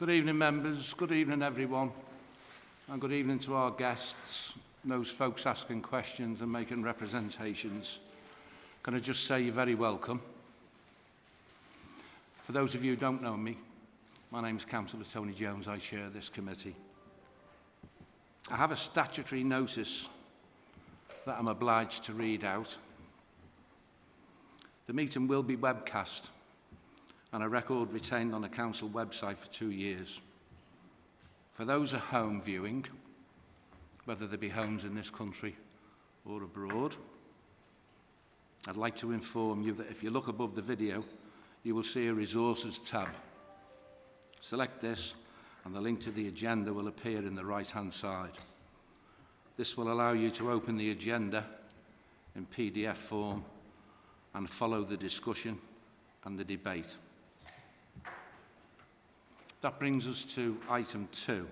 Good evening, members. Good evening, everyone. And good evening to our guests, those folks asking questions and making representations. Can I just say you're very welcome. For those of you who don't know me, my name is Councillor Tony Jones. I chair this committee. I have a statutory notice that I'm obliged to read out. The meeting will be webcast and a record retained on the council website for two years. For those at home viewing, whether they be homes in this country or abroad, I'd like to inform you that if you look above the video, you will see a resources tab. Select this and the link to the agenda will appear in the right hand side. This will allow you to open the agenda in PDF form and follow the discussion and the debate. That brings us to item two,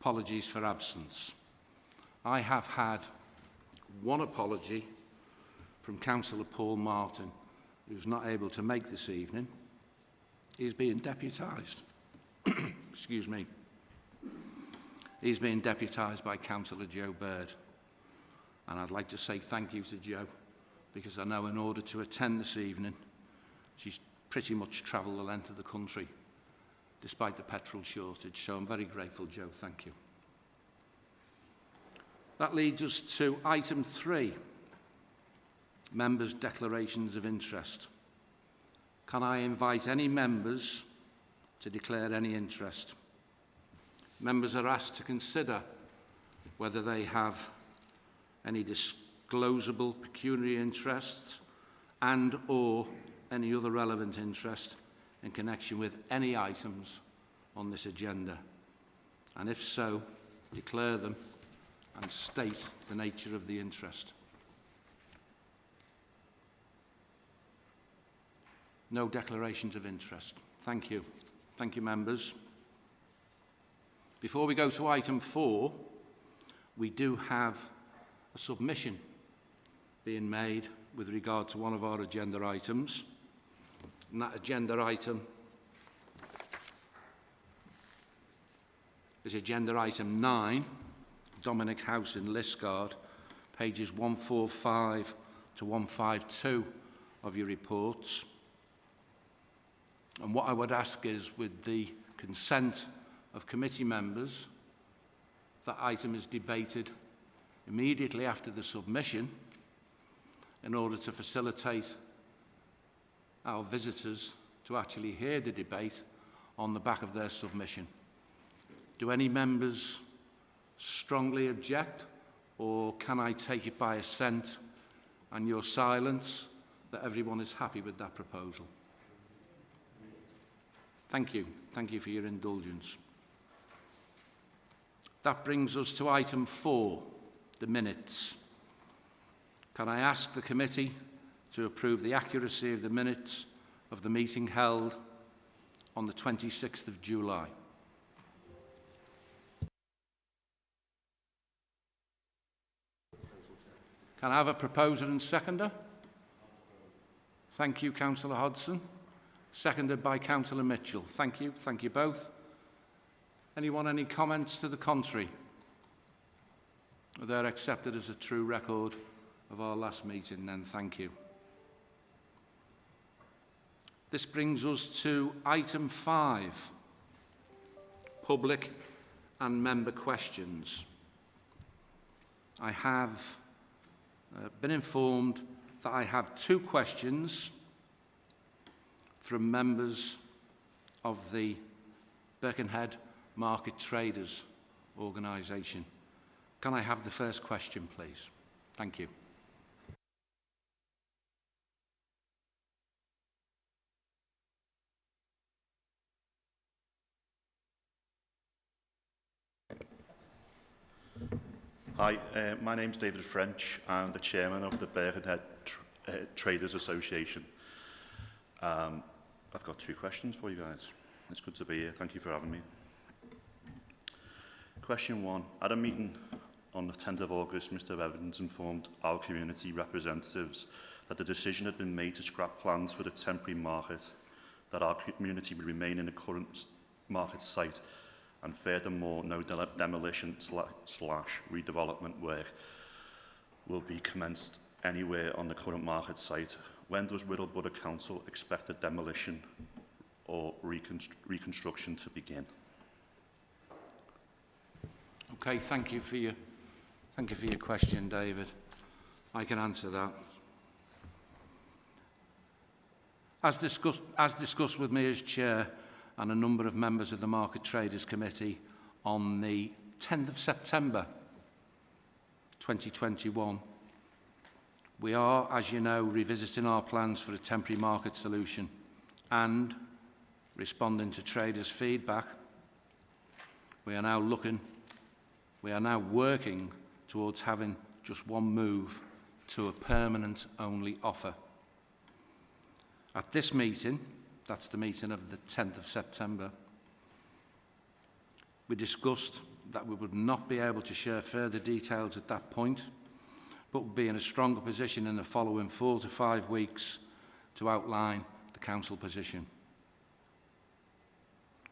apologies for absence. I have had one apology from Councillor Paul Martin, who's not able to make this evening. He's being deputised. Excuse me. He's being deputised by Councillor Joe Bird. And I'd like to say thank you to Joe, because I know in order to attend this evening, she's pretty much travelled the length of the country, despite the petrol shortage. So I'm very grateful, Joe. Thank you. That leads us to item three, members' declarations of interest. Can I invite any members to declare any interest? Members are asked to consider whether they have any disclosable pecuniary interest and or any other relevant interest in connection with any items on this agenda. And if so, declare them and state the nature of the interest. No declarations of interest. Thank you. Thank you, members. Before we go to item four, we do have a submission being made with regard to one of our agenda items. And that agenda item is agenda item 9, Dominic House in Liscard, pages 145 to 152 of your reports. And what I would ask is, with the consent of committee members, that item is debated immediately after the submission in order to facilitate our visitors to actually hear the debate on the back of their submission. Do any members strongly object or can I take it by assent and your silence that everyone is happy with that proposal? Thank you. Thank you for your indulgence. That brings us to item four, the minutes. Can I ask the committee to approve the accuracy of the minutes of the meeting held on the 26th of July? Can I have a proposer and seconder? Thank you, Councillor Hodson. Seconded by Councillor Mitchell. Thank you. Thank you both. Anyone any comments to the contrary? They're accepted as a true record of our last meeting then, thank you. This brings us to item five, public and member questions. I have uh, been informed that I have two questions from members of the Birkenhead Market Traders organisation. Can I have the first question, please? Thank you. Hi, uh, my name's David French. I'm the chairman of the Birkenhead Tr uh, Traders Association. Um, I've got two questions for you guys. It's good to be here. Thank you for having me. Question one. At a meeting on the 10th of August, Mr Evans informed our community representatives that the decision had been made to scrap plans for the temporary market, that our community would remain in the current market site and furthermore no de demolition slash redevelopment work will be commenced anywhere on the current market site. When does Wirral Borough Council expect the demolition or reconstru reconstruction to begin? Okay, thank you for your, thank you for your question, David. I can answer that. As discussed, as discussed with me as chair and a number of members of the Market Traders Committee on the 10th of September 2021, we are, as you know, revisiting our plans for a temporary market solution and responding to traders' feedback. We are now looking, we are now working towards having just one move to a permanent only offer. At this meeting, that's the meeting of the 10th of September, we discussed that we would not be able to share further details at that point, but would be in a stronger position in the following four to five weeks to outline the council position.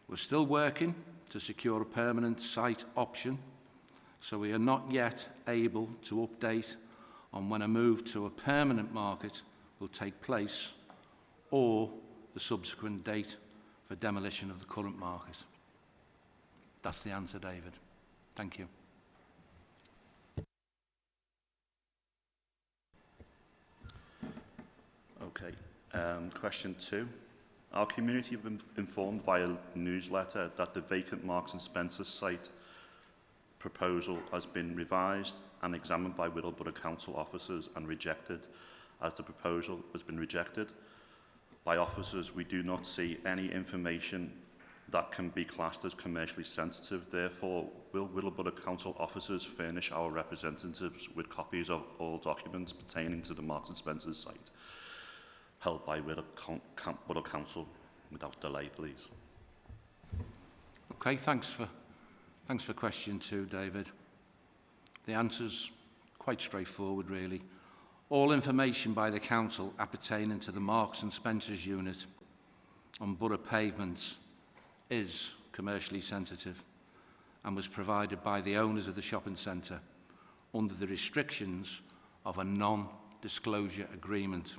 We're still working to secure a permanent site option, so we are not yet able to update on when a move to a permanent market will take place or the subsequent date for demolition of the current market. That's the answer, David. Thank you. Okay. Um, question two. Our community have been informed via newsletter that the vacant Marks and Spencer site proposal has been revised and examined by Wirral Borough Council officers and rejected as the proposal has been rejected. By officers, we do not see any information that can be classed as commercially sensitive. Therefore, will Wirral Borough Council officers furnish our representatives with copies of all documents pertaining to the Marks and Spencer site held by Wirral Borough Council without delay, please? Okay, thanks for, thanks for question two, David. The answer's quite straightforward, really. All information by the Council appertaining to the Marks and Spencers unit on borough pavements is commercially sensitive and was provided by the owners of the shopping centre under the restrictions of a non-disclosure agreement.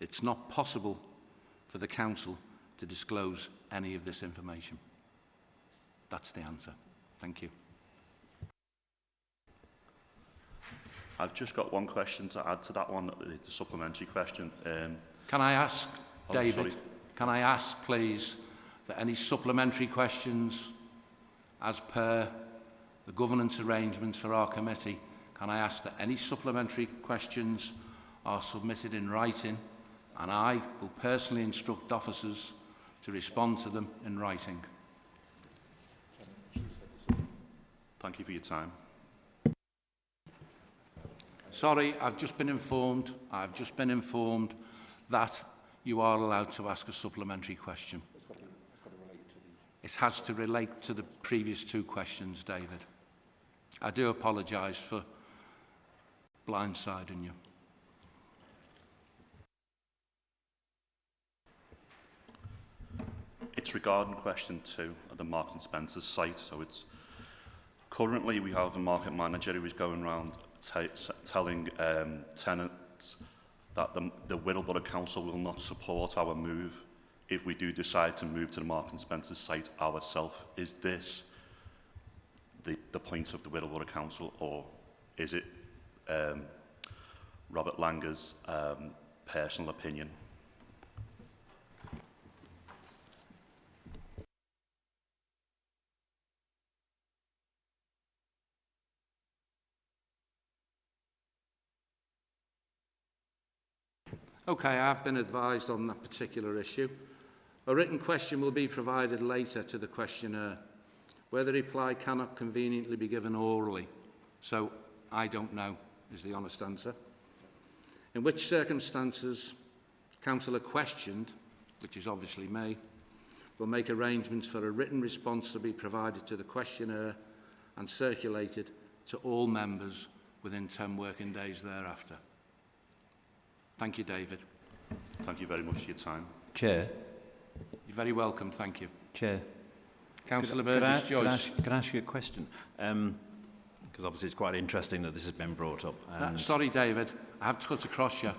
It's not possible for the Council to disclose any of this information. That's the answer. Thank you. I've just got one question to add to that one, the supplementary question. Um, Can I ask, Oh, David, sorry. can I ask, please, that any supplementary questions as per the governance arrangements for our committee, can I ask that any supplementary questions are submitted in writing and I will personally instruct officers to respond to them in writing. thank you for your time. Sorry, I've just been informed, I've just been informed that you are allowed to ask a supplementary question. It has to relate to the previous two questions, David. I do apologise for blindsiding you. It's regarding question two at the Marks and Spencer site. So it's currently we have a market manager who is going around telling um, tenants that the, the Whittleborough Council will not support our move if we do decide to move to the Marks and Spencer site ourselves. Is this the, the point of the Whittleborough Council or is it um, Robert Langer's um, personal opinion? Okay, I have been advised on that particular issue. A written question will be provided later to the questionnaire, where the reply cannot conveniently be given orally. So, I don't know, is the honest answer. In which circumstances, councillor questioned, which is obviously me, will make arrangements for a written response to be provided to the questionnaire and circulated to all members within 10 working days thereafter. Thank you, David. Thank you very much for your time. Chair, You're very welcome, thank you. Chair. Councillor could I- Burgess could I Joyce. ask- Can I ask you a question? Um, because obviously it's quite interesting that this has been brought up. Uh, no, sorry, David, I have to cut across you.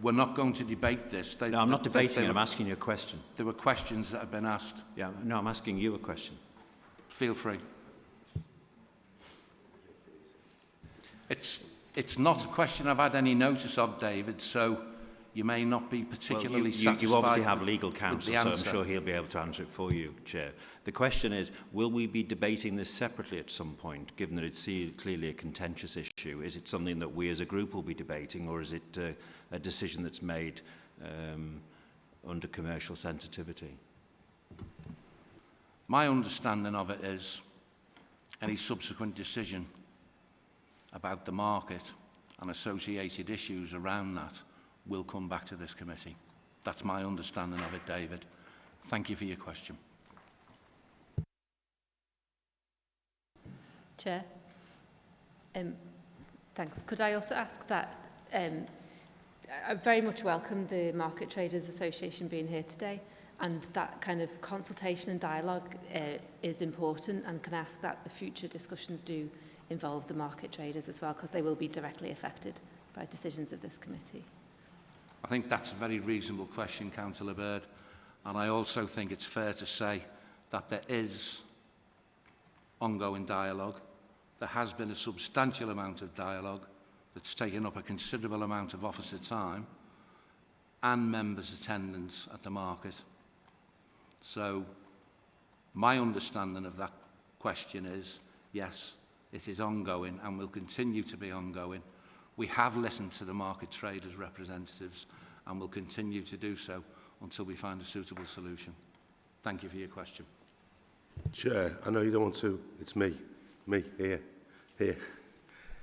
We're not going to debate this. They, no, I'm not they- debating they, it, I'm asking you a question. There were questions that have been asked. Yeah, no, I'm asking you a question. Feel free. It's, it's not a question I've had any notice of, David, so you may not be particularly well, you, satisfied you obviously have legal counsel, so I'm sure he'll be able to answer it for you, Chair. The question is, will we be debating this separately at some point, given that it's clearly a contentious issue? Is it something that we as a group will be debating, or is it uh, a decision that's made um, under commercial sensitivity? My understanding of it is any subsequent decision about the market and associated issues around that will come back to this committee. That's my understanding of it, David. Thank you for your question. Chair, um, thanks. Could I also ask that um, I very much welcome the Market Traders Association being here today and that kind of consultation and dialogue uh, is important and can ask that the future discussions do involve the market traders as well because they will be directly affected by decisions of this committee. I think that's a very reasonable question, Councillor Bird. And I also think it's fair to say that there is ongoing dialogue. There has been a substantial amount of dialogue that's taken up a considerable amount of officer time and members' attendance at the market. So my understanding of that question is, yes, it is ongoing and will continue to be ongoing. We have listened to the market traders' representatives and will continue to do so until we find a suitable solution. Thank you for your question. Chair, I know you don't want to. It's me. Me, here. Here.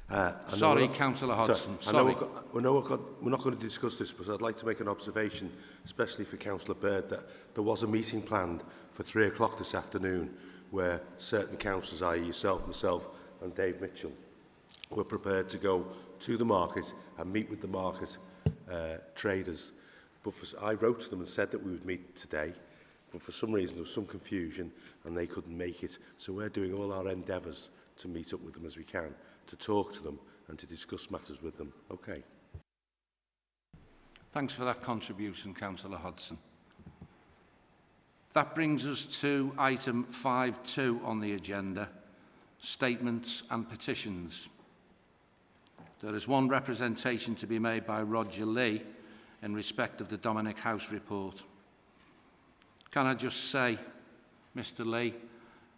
Uh, Sorry, we're- Councillor Hodgson. I know Sorry. we've got, we know we've got, we're not going to discuss this, but I'd like to make an observation, especially for Councillor Bird, that there was a meeting planned for three o'clock this afternoon where certain councillors, i.e. yourself, myself and Dave Mitchell were prepared to go to the market and meet with the market uh, traders. But for, I wrote to them and said that we would meet today, but for some reason there was some confusion and they couldn't make it. So we're doing all our endeavours to meet up with them as we can, to talk to them and to discuss matters with them. Okay. Thanks for that contribution, Councillor Hodson. That brings us to item 5.2 on the agenda, statements and petitions. There is one representation to be made by Roger Lee in respect of the Dominic House report. Can I just say, Mr Lee,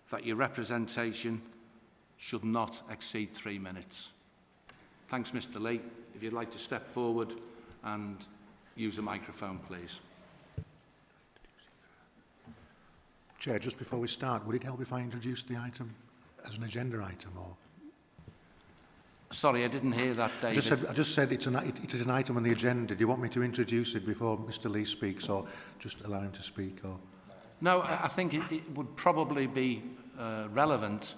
that your representation should not exceed three minutes. Thanks, Mr Lee. If you'd like to step forward and use a microphone, please. Chair, just before we start, would it help if I introduced the item as an agenda item or? Sorry, I didn't hear that, David. I just said, I just said it's an, it, it is an item on the agenda. Do you want me to introduce it before Mr Lee speaks or just allow him to speak? Or? No, I, I think it, it would probably be uh, relevant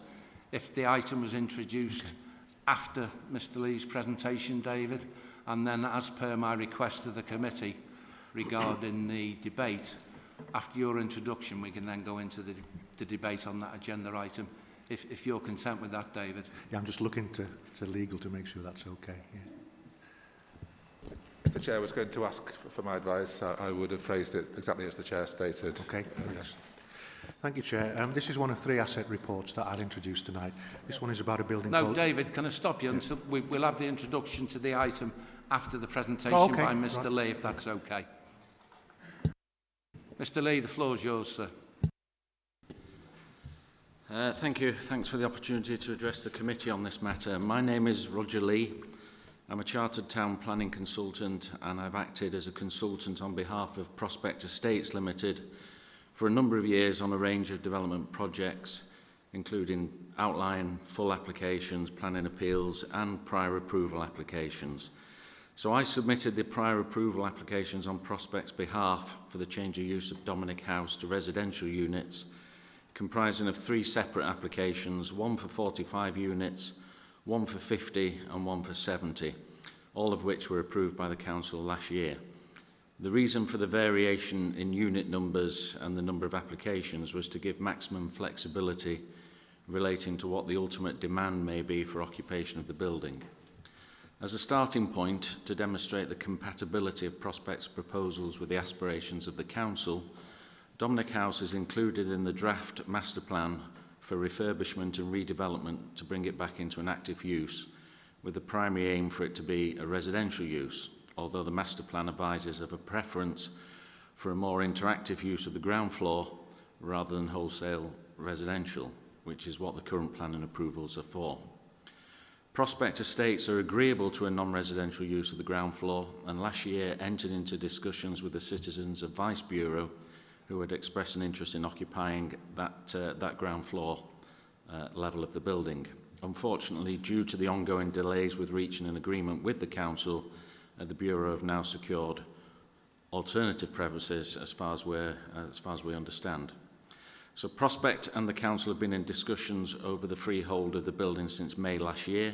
if the item was introduced okay. after Mr Lee's presentation, David, and then as per my request to the committee regarding the debate, after your introduction we can then go into the, the debate on that agenda item if, if you're content with that, David. Yeah, I'm just looking to, to legal to make sure that's okay. Yeah. If the chair was going to ask for, my advice, I, I, would have phrased it exactly as the chair stated. Okay, thanks. Thank you, Chair. Um, this is one of three asset reports that I'll introduced tonight. This one is about a building... No, David, can I stop you? Yes. We, We'll have the introduction to the item after the presentation oh, okay. by Mr right. Lee, if that's okay. Mr Lee, the floor is yours, sir. Uh, thank you. Thanks for the opportunity to address the committee on this matter. My name is Roger Lee. I'm a chartered town planning consultant and I've acted as a consultant on behalf of Prospect Estates Limited for a number of years on a range of development projects including outline, full applications, planning appeals and prior approval applications. So I submitted the prior approval applications on Prospect's behalf for the change of use of Dominic House to residential units comprising of three separate applications, one for 45 units, one for 50 and one for 70, all of which were approved by the Council last year. The reason for the variation in unit numbers and the number of applications was to give maximum flexibility relating to what the ultimate demand may be for occupation of the building. As a starting point, to demonstrate the compatibility of prospects' proposals with the aspirations of the Council, Dominic House is included in the draft master plan for refurbishment and redevelopment to bring it back into an active use, with the primary aim for it to be a residential use, although the master plan advises of a preference for a more interactive use of the ground floor rather than wholesale residential, which is what the current planning approvals are for. Prospect estates are agreeable to a non-residential use of the ground floor and last year entered into discussions with the Citizens Advice Bureau who had expressed an interest in occupying that, uh, that ground floor uh, level of the building. Unfortunately, due to the ongoing delays with reaching an agreement with the Council, uh, the Bureau have now secured alternative premises as far as, we're, uh, as far as we understand. So Prospect and the Council have been in discussions over the freehold of the building since May last year,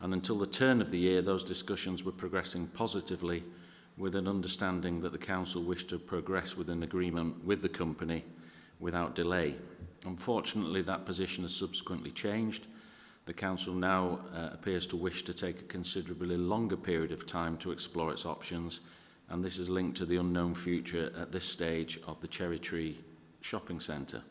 and until the turn of the year, those discussions were progressing positively with an understanding that the Council wished to progress with an agreement with the company without delay. Unfortunately, that position has subsequently changed. The Council now uh, appears to wish to take a considerably longer period of time to explore its options, and this is linked to the unknown future at this stage of the Cherry Tree shopping centre.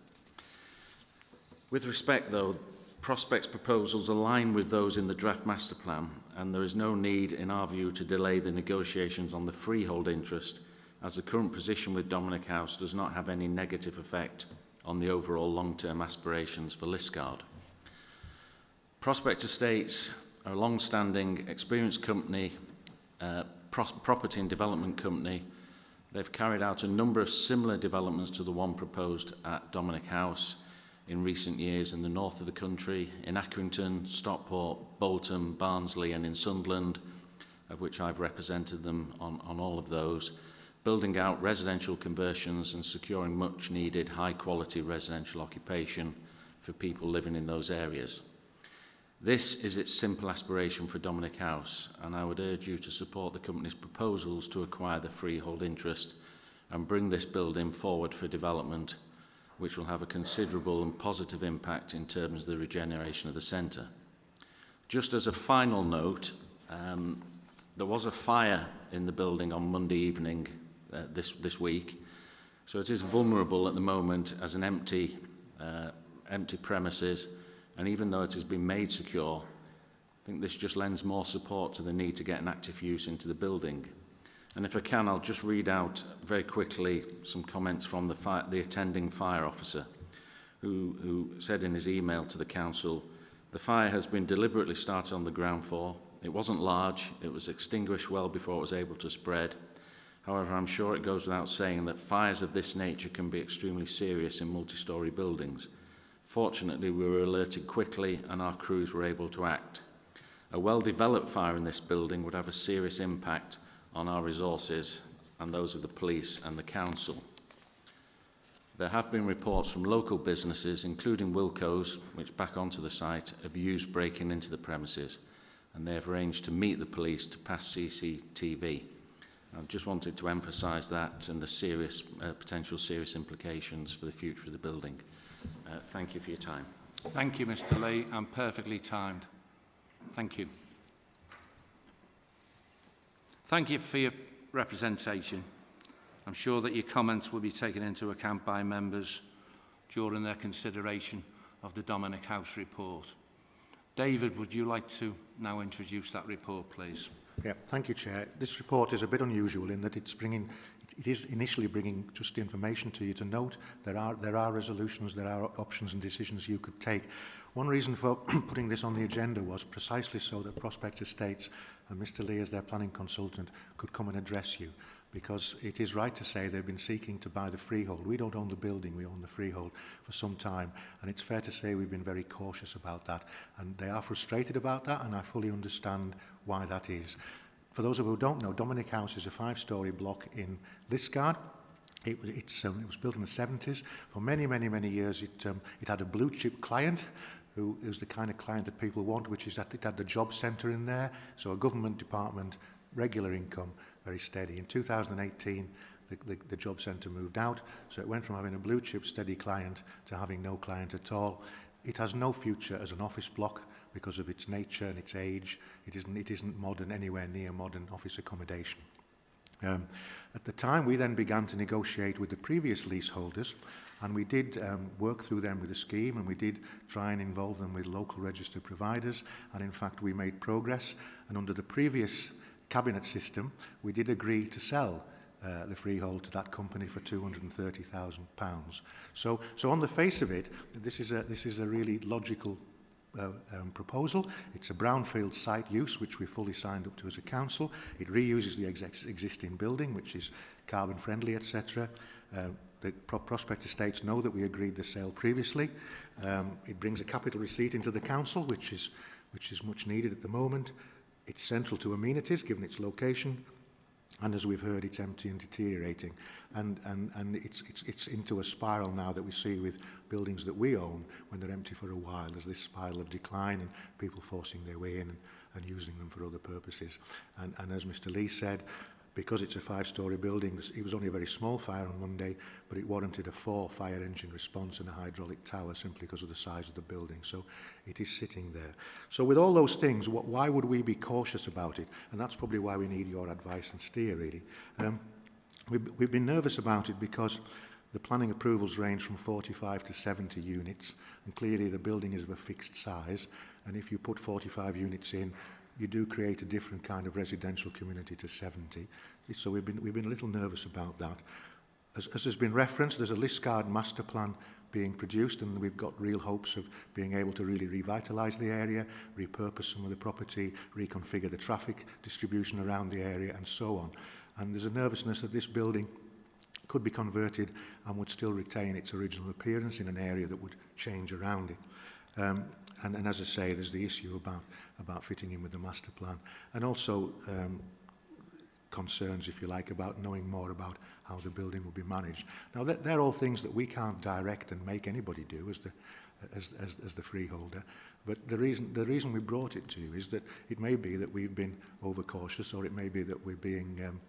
With respect, though, Prospect's proposals align with those in the draft master plan, and there is no need, in our view, to delay the negotiations on the freehold interest, as the current position with Dominic House does not have any negative effect on the overall long-term aspirations for Liscard. Prospect Estates are a long-standing, experienced company, uh, pro property and development company. They've carried out a number of similar developments to the one proposed at Dominic House in recent years in the north of the country, in Accrington, Stockport, Bolton, Barnsley and in Sunderland, of which I've represented them on, on all of those, building out residential conversions and securing much needed high quality residential occupation for people living in those areas. This is its simple aspiration for Dominic House, and I would urge you to support the company's proposals to acquire the freehold interest and bring this building forward for development, which will have a considerable and positive impact in terms of the regeneration of the centre. Just as a final note, um, there was a fire in the building on Monday evening uh, this, this week, so it is vulnerable at the moment as an empty, uh, empty premises, and even though it has been made secure, I think this just lends more support to the need to get an active use into the building. And if I can, I'll just read out very quickly some comments from the, fire, the attending fire officer, who, who said in his email to the council, the fire has been deliberately started on the ground floor. It wasn't large, it was extinguished well before it was able to spread. However, I'm sure it goes without saying that fires of this nature can be extremely serious in multi-storey buildings – Fortunately, we were alerted quickly and our crews were able to act. A well-developed fire in this building would have a serious impact on our resources and those of the police and the council. There have been reports from local businesses, including Wilco's, which back onto the site, of used breaking into the premises, and they have arranged to meet the police to pass CCTV. I just wanted to emphasise that and the serious, uh, potential serious implications for the future of the building. Uh, thank you for your time. Thank you, Mr Lee, and perfectly timed. Thank you. Thank you for your representation. I'm sure that your comments will be taken into account by members during their consideration of the Dominic House report. David, would you like to now introduce that report, please? Yeah, thank you, Chair. This report is a bit unusual in that it's bringing it is initially bringing just information to you to note there are, there are resolutions, there are options and decisions you could take. One reason for putting this on the agenda was precisely so that Prospect Estates and Mr Lee, as their planning consultant, could come and address you because it is right to say they've been seeking to buy the freehold. We don't own the building, we own the freehold for some time, and it's fair to say we've been very cautious about that, and they are frustrated about that, and I fully understand why that is. For those of you who don't know, Dominic House is a five-storey block in Liscard, It, it's, um, it was built in the 70s. For many, many, many years, it, um, it had a blue chip client who is the kind of client that people want, which is that it had the job centre in there, so a government department, regular income, very steady. In 2018, the, the, the job centre moved out, so it went from having a blue chip steady client to having no client at all. It has no future as an office block because of its nature and its age. It isn't, it isn't modern, anywhere near modern office accommodation. Um, at the time, we then began to negotiate with the previous leaseholders, And we did um, work through them with a scheme and we did try and involve them with local registered providers. And in fact, we made progress. And under the previous cabinet system, we did agree to sell uh, the freehold to that company for 230,000 pounds. So, so on the face of it, this is a, this is a really logical uh, um, proposal. It's a brownfield site use, which we fully signed up to as a council. It reuses the ex existing building, which is carbon friendly, etc. Uh, um, the pro prospect estates know that we agreed the sale previously. Um, it brings a capital receipt into the council, which is, which is much needed at the moment. It's central to amenities, given its location, and as we've heard, it's empty and deteriorating. And, and, and it's, it's, it's into a spiral now that we see with buildings that we own when they're empty for a while. There's this spiral of decline and people forcing their way in and, and using them for other purposes. And, and as Mr Lee said, because it's a five-storey building, it was only a very small fire on Monday, but it warranted a four fire engine response and a hydraulic tower simply because of the size of the building. So it is sitting there. So with all those things, what, why would we be cautious about it? And that's probably why we need your advice and steer, really. Um, we've, we've been nervous about it because the planning approvals range from 45 to 70 units, and clearly the building is of a fixed size, and if you put 45 units in, you do create a different kind of residential community to 70. So we've been, we've been a little nervous about that. As, as has been referenced, there's a Liscard master plan being produced and we've got real hopes of being able to really revitalise the area, repurpose some of the property, reconfigure the traffic distribution around the area and so on. And there's a nervousness that this building could be converted and would still retain its original appearance in an area that would change around it. Um, and, and as I say, there's the issue about, about fitting in with the master plan and also um, concerns, if you like, about knowing more about how the building will be managed. Now, th they're all things that we can't direct and make anybody do as the, as, as, as the freeholder. But the reason, the reason we brought it to you is that it may be that we've been overcautious or it may be that we're being um,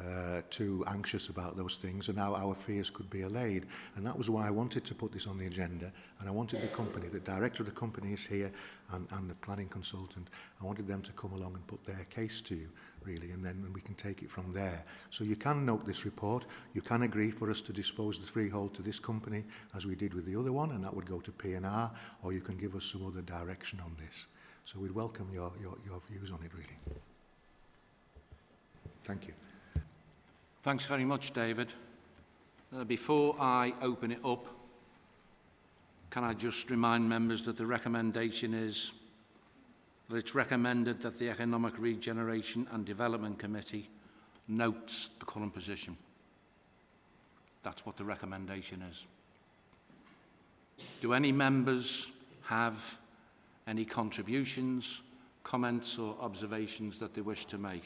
uh, too anxious about those things and now our fears could be allayed. And that was why I wanted to put this on the agenda and I wanted the company, the director of the company is here and, and the planning consultant, I wanted them to come along and put their case to you really and then we can take it from there. So you can note this report, you can agree for us to dispose the freehold to this company as we did with the other one and that would go to P&R or you can give us some other direction on this. So we'd welcome your, your, your views on it really. Thank you. Thanks very much, David. Uh, before I open it up, can I just remind members that the recommendation is that it's recommended that the Economic Regeneration and Development Committee notes the current position. That's what the recommendation is. Do any members have any contributions, comments or observations that they wish to make?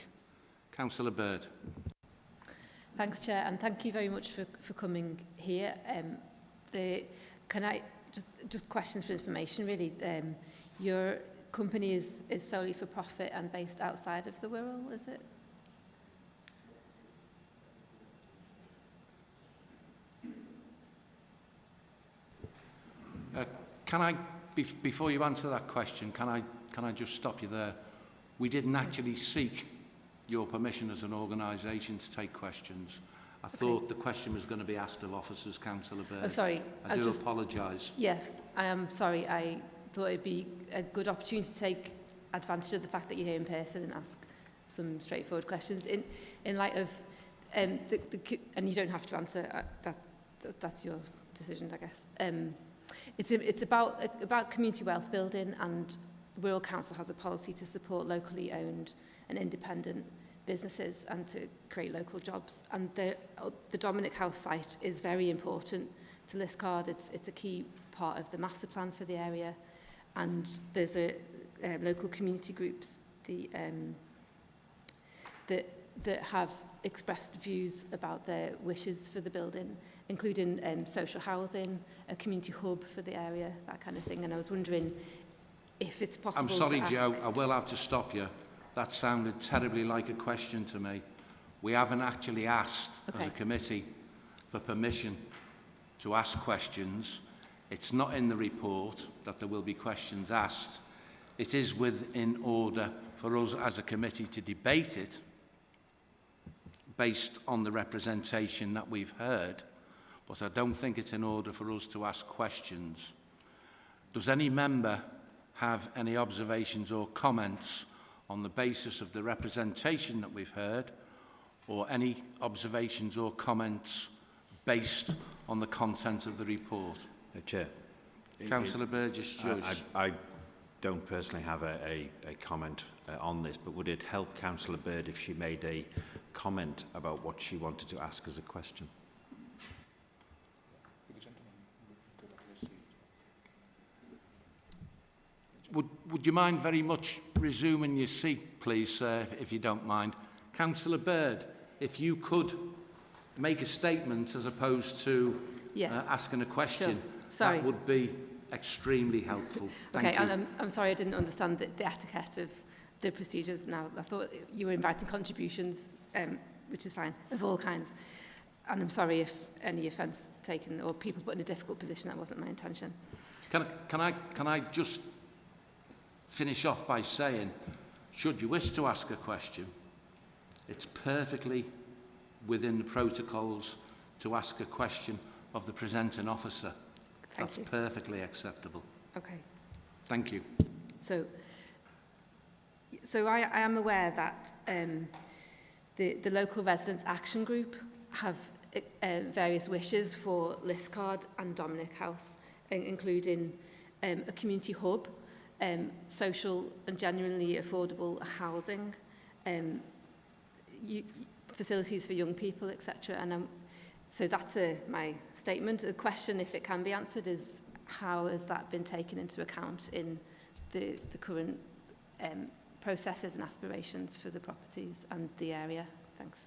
Councillor Bird. Thanks, Chair, and thank you very much for, for coming here. Um, the, can I just, just questions for information, really? Um, your company is, is solely for profit and based outside of the Wirral, is it? Uh, can I, be before you answer that question, can I, can I just stop you there? We didn't actually seek your permission as an organisation to take questions. I okay. thought the question was going to be asked of officers, Councillor Baird. Oh, sorry. I, I'll do apologise. Yes, I am sorry. I thought it'd be a good opportunity to take advantage of the fact that you're here in person and ask some straightforward questions in in light of um the, the and you don't have to answer uh, that that's your decision I guess um it's it's about about community wealth building and The Rural Council has a policy to support locally owned and independent businesses and to create local jobs. And the, uh, the Dominic House site is very important to Liscard. It's, it's a key part of the master plan for the area. And there's a um, local community groups the, um, that, that have expressed views about their wishes for the building, including um, social housing, a community hub for the area, that kind of thing. And I was wondering if it's possible I'm sorry. Joe, I will have to stop you. That sounded terribly like a question to me. We haven't actually asked as a committee for permission to ask questions. It's not in the report that there will be questions asked. It is within order for us as a committee to debate it based on the representation that we've heard, but I don't think it's in order for us to ask questions. Does any member have any observations or comments on the basis of the representation that we've heard or any observations or comments based on the content of the report? Uh, Chair. Councillor Burgess Joyce. I, I, I don't personally have a, a, a comment uh, on this, but would it help Councillor Bird if she made a comment about what she wanted to ask as a question? Would, would you mind very much resuming your seat, please, sir, if, if you don't mind? Councillor Bird, if you could make a statement as opposed to Yeah. uh, asking a question, Sorry. that would be extremely helpful. Thank okay, you. I'm, I'm sorry I didn't understand the, the etiquette of the procedures now. I thought you were inviting contributions, um, which is fine, of all kinds. And I'm sorry if any offence taken or people put in a difficult position. That wasn't my intention. Can, I, can, I, can I just finish off by saying, should you wish to ask a question, it's perfectly within the protocols to ask a question of the presenting officer. Thank That's you. perfectly acceptable. Okay. Thank you. So, so I, I am aware that um, the, the local residents action group have uh, various wishes for Liscard and Dominic House, including um, a community hub, um, social and genuinely affordable housing, um, you, facilities for young people, etc. And um, so that's a, my statement. The question, if it can be answered, is how has that been taken into account in the, the current um, processes and aspirations for the properties and the area? Thanks.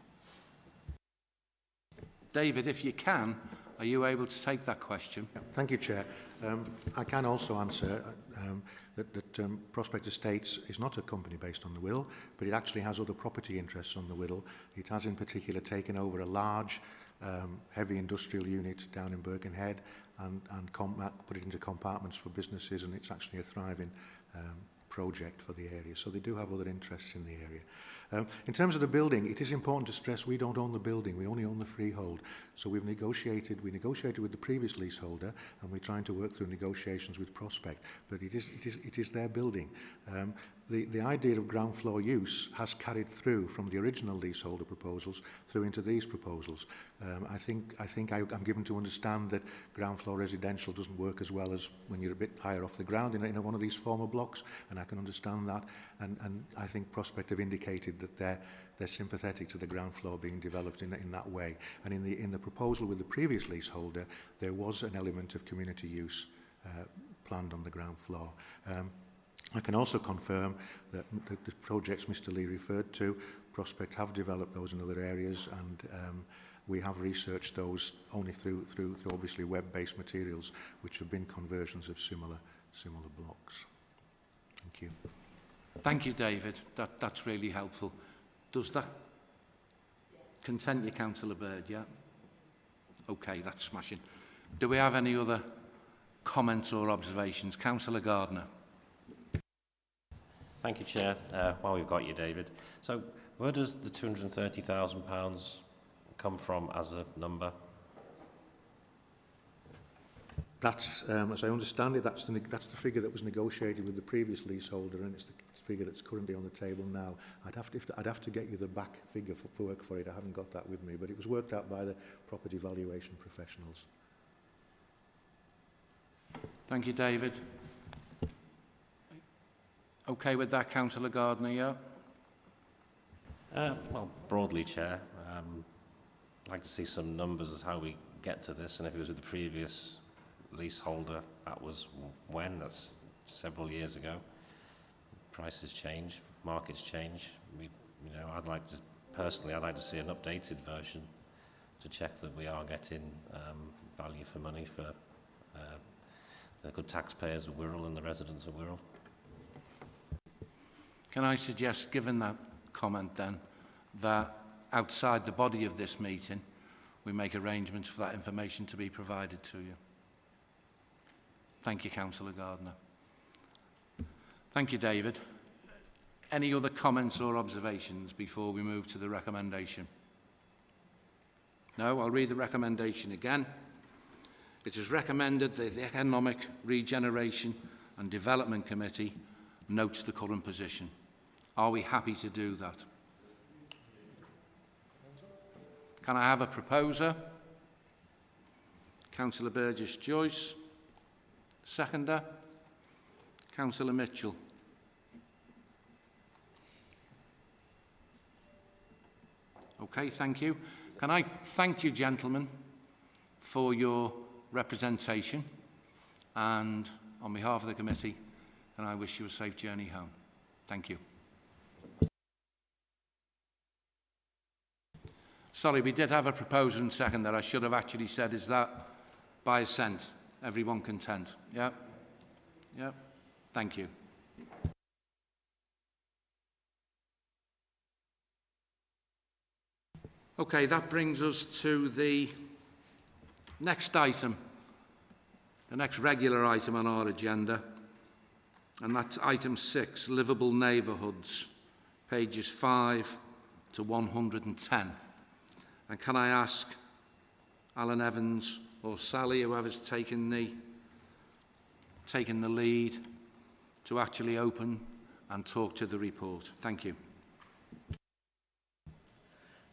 David, if you can, Are you able to take that question? Thank you, Chair. Um, I can also answer uh, um, that, that um, Prospect Estates is not a company based on the will, but it actually has other property interests on the will. It has in particular taken over a large um, heavy industrial unit down in Birkenhead and, and put it into compartments for businesses and it's actually a thriving um, project for the area. So they do have other interests in the area. Um, in terms of the building, it is important to stress we don't own the building, we only own the freehold. So we've negotiated, we negotiated with the previous leaseholder and we're trying to work through negotiations with Prospect, but it is, it is, it is their building. Um, the, the idea of ground floor use has carried through from the original leaseholder proposals through into these proposals. Um, I think, I think I, I'm given to understand that ground floor residential doesn't work as well as when you're a bit higher off the ground in, in one of these former blocks, and I can understand that. And, and I think Prospect have indicated that they're, they're sympathetic to the ground floor being developed in, in that way. And in the, in the proposal with the previous leaseholder, there was an element of community use uh, planned on the ground floor. Um, I can also confirm that the, the projects Mr Lee referred to, Prospect have developed those in other areas and um, we have researched those only through, through, through obviously web-based materials which have been conversions of similar, similar blocks. Thank you. Thank you, David. That, that's really helpful. Does that content you, Councillor Bird, yeah? Okay, that's smashing. Do we have any other comments or observations? Councillor Gardner. Thank you, Chair. Uh, while we've got you, David. So where does the £230,000 come from as a number? That's, um, as I understand it, that's the, that's the figure that was negotiated with the previous leaseholder and it's the figure that's currently on the table now. I'd have to, if, I'd have to get you the back figure for, for work for it. I haven't got that with me, but it was worked out by the property valuation professionals. Thank you, David. Okay with that, Councillor Gardner, yeah? Uh, well, broadly, Chair, um, I'd like to see some numbers as how we get to this, and if it was with the previous leaseholder, that was when? That's several years ago. Prices change, markets change. We, you know, I'd like to, personally, I'd like to see an updated version to check that we are getting um, value for money for uh, the good taxpayers of Wirral and the residents of Wirral. Can I suggest, given that comment then, that outside the body of this meeting, we make arrangements for that information to be provided to you. Thank you, Councillor Gardner. Thank you, David. Any other comments or observations before we move to the recommendation? No, I'll read the recommendation again. It is recommended that the Economic Regeneration and Development Committee notes the current position. Are we happy to do that? Can I have a proposer? Councillor Burgess-Joyce. Seconder? Councillor Mitchell. Okay, thank you. Can I thank you, gentlemen, for your representation and on behalf of the committee, and I wish you a safe journey home. Thank you. Sorry, we did have a proposal and second that I should have actually said, is that by assent? Everyone content? Yeah? Yeah? Thank you. Okay, that brings us to the next item, the next regular item on our agenda, and that's item six, livable neighbourhoods, pages 5 to 110. And can I ask Alan Evans or Sally, whoever's taken the, taken the lead, to actually open and talk to the report? Thank you.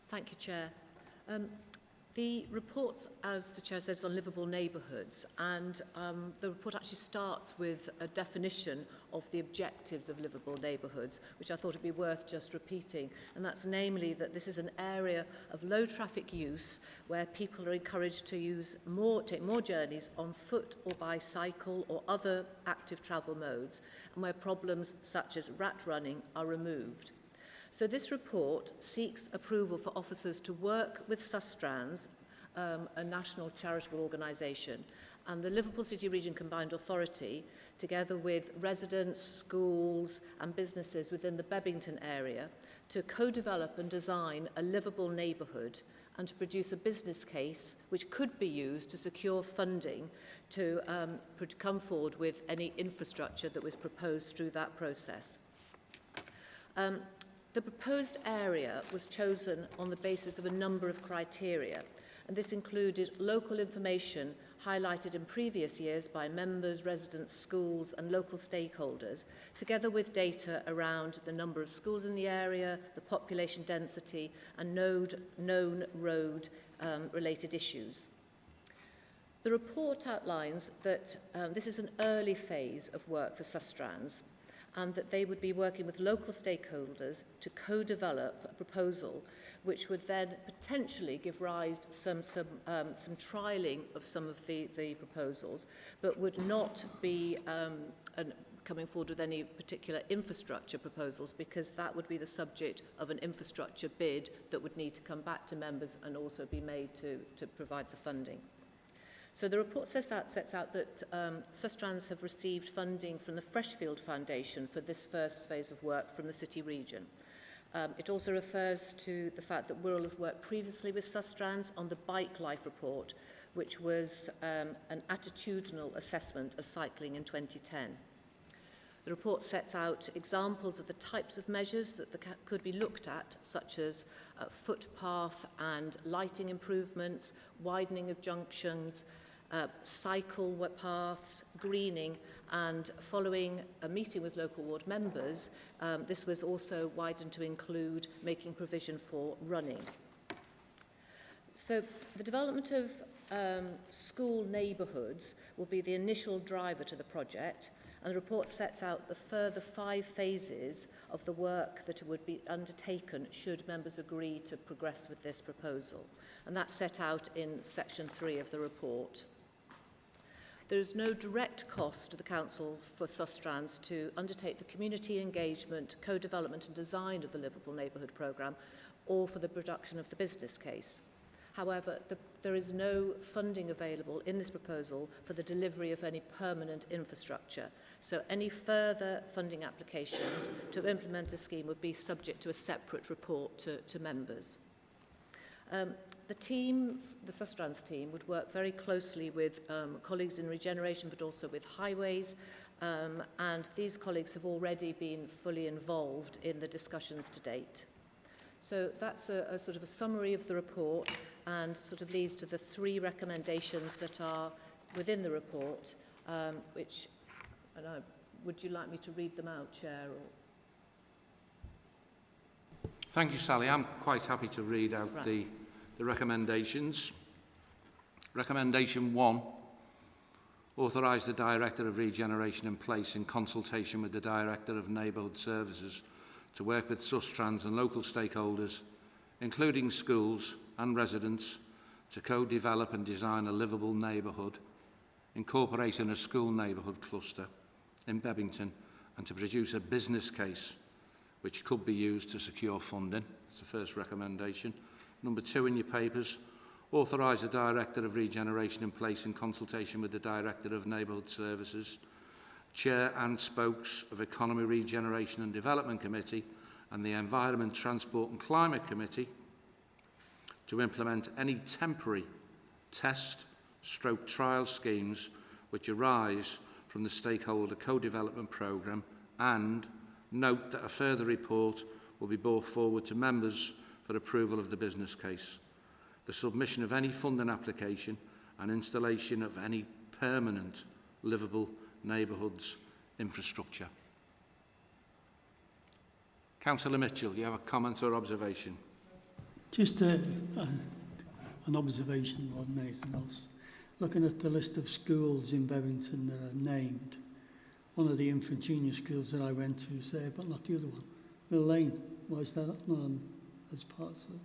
Thank you, Chair. Um, the report, as the Chair says, on livable neighbourhoods, and um, the report actually starts with a definition of the objectives of livable neighbourhoods, which I thought would be worth just repeating. And that's namely that this is an area of low traffic use where people are encouraged to use more, take more journeys on foot or by cycle or other active travel modes, and where problems such as rat running are removed. So this report seeks approval for officers to work with Sustrans, um, a national charitable organisation, and the Liverpool City Region Combined Authority, together with residents, schools and businesses within the Bebington area, to co-develop and design a livable neighbourhood and to produce a business case which could be used to secure funding to, um, come forward with any infrastructure that was proposed through that process. Um, The proposed area was chosen on the basis of a number of criteria, and this included local information highlighted in previous years by members, residents, schools and local stakeholders, together with data around the number of schools in the area, the population density and node, known road um, related issues. The report outlines that um, this is an early phase of work for Sustrans and that they would be working with local stakeholders to co-develop a proposal which would then potentially give rise to some, some, um, some trialling of some of the, the proposals, but would not be um, an, coming forward with any particular infrastructure proposals because that would be the subject of an infrastructure bid that would need to come back to members and also be made to, to provide the funding. So the report sets out, sets out that um, Sustrans have received funding from the Freshfield Foundation for this first phase of work from the city region. Um, it also refers to the fact that Wirral has worked previously with Sustrans on the Bike Life report, which was um, an attitudinal assessment of cycling in 2010. The report sets out examples of the types of measures that the, could be looked at, such as uh, footpath and lighting improvements, widening of junctions, uh, cycle paths, greening, and following a meeting with local ward members, um, this was also widened to include making provision for running. So the development of um, school neighbourhoods will be the initial driver to the project, and the report sets out the further five phases of the work that would be undertaken should members agree to progress with this proposal. And that's set out in section three of the report. There is no direct cost to the Council for Sustrans to undertake the community engagement, co-development and design of the Liverpool Neighbourhood Programme or for the production of the business case. However, the, there is no funding available in this proposal for the delivery of any permanent infrastructure. So any further funding applications to implement a scheme would be subject to a separate report to, to members. Um, the team, the Sustrans team, would work very closely with um, colleagues in regeneration, but also with highways, um, and these colleagues have already been fully involved in the discussions to date. So that's a, a sort of a summary of the report and sort of leads to the three recommendations that are within the report, um, which, and I, would you like me to read them out, Chair? Or? Thank you, Sally. I'm quite happy to read out Right. the, the recommendations. Recommendation one, authorise the Director of Regeneration in place in consultation with the Director of Neighbourhood Services to work with Sustrans and local stakeholders, including schools and residents, to co-develop and design a livable neighbourhood, incorporating a school neighbourhood cluster in Bebington, and to produce a business case which could be used to secure funding. That's the first recommendation. Number two in your papers, authorise the Director of Regeneration in place in consultation with the Director of Neighbourhood Services, Chair and Spokes of Economy, Regeneration and Development Committee and the Environment, Transport and Climate Committee to implement any temporary test stroke trial schemes which arise from the stakeholder co-development programme and note that a further report will be brought forward to members for approval of the business case. The submission of any funding application and installation of any permanent livable neighbourhoods infrastructure. Councillor Mitchell, you have a comment or observation? Just a, a, an observation more than anything else. Looking at the list of schools in Bebington that are named, one of the infant junior schools that I went to there, but not the other one. Mill Lane, why is that not on as part of the,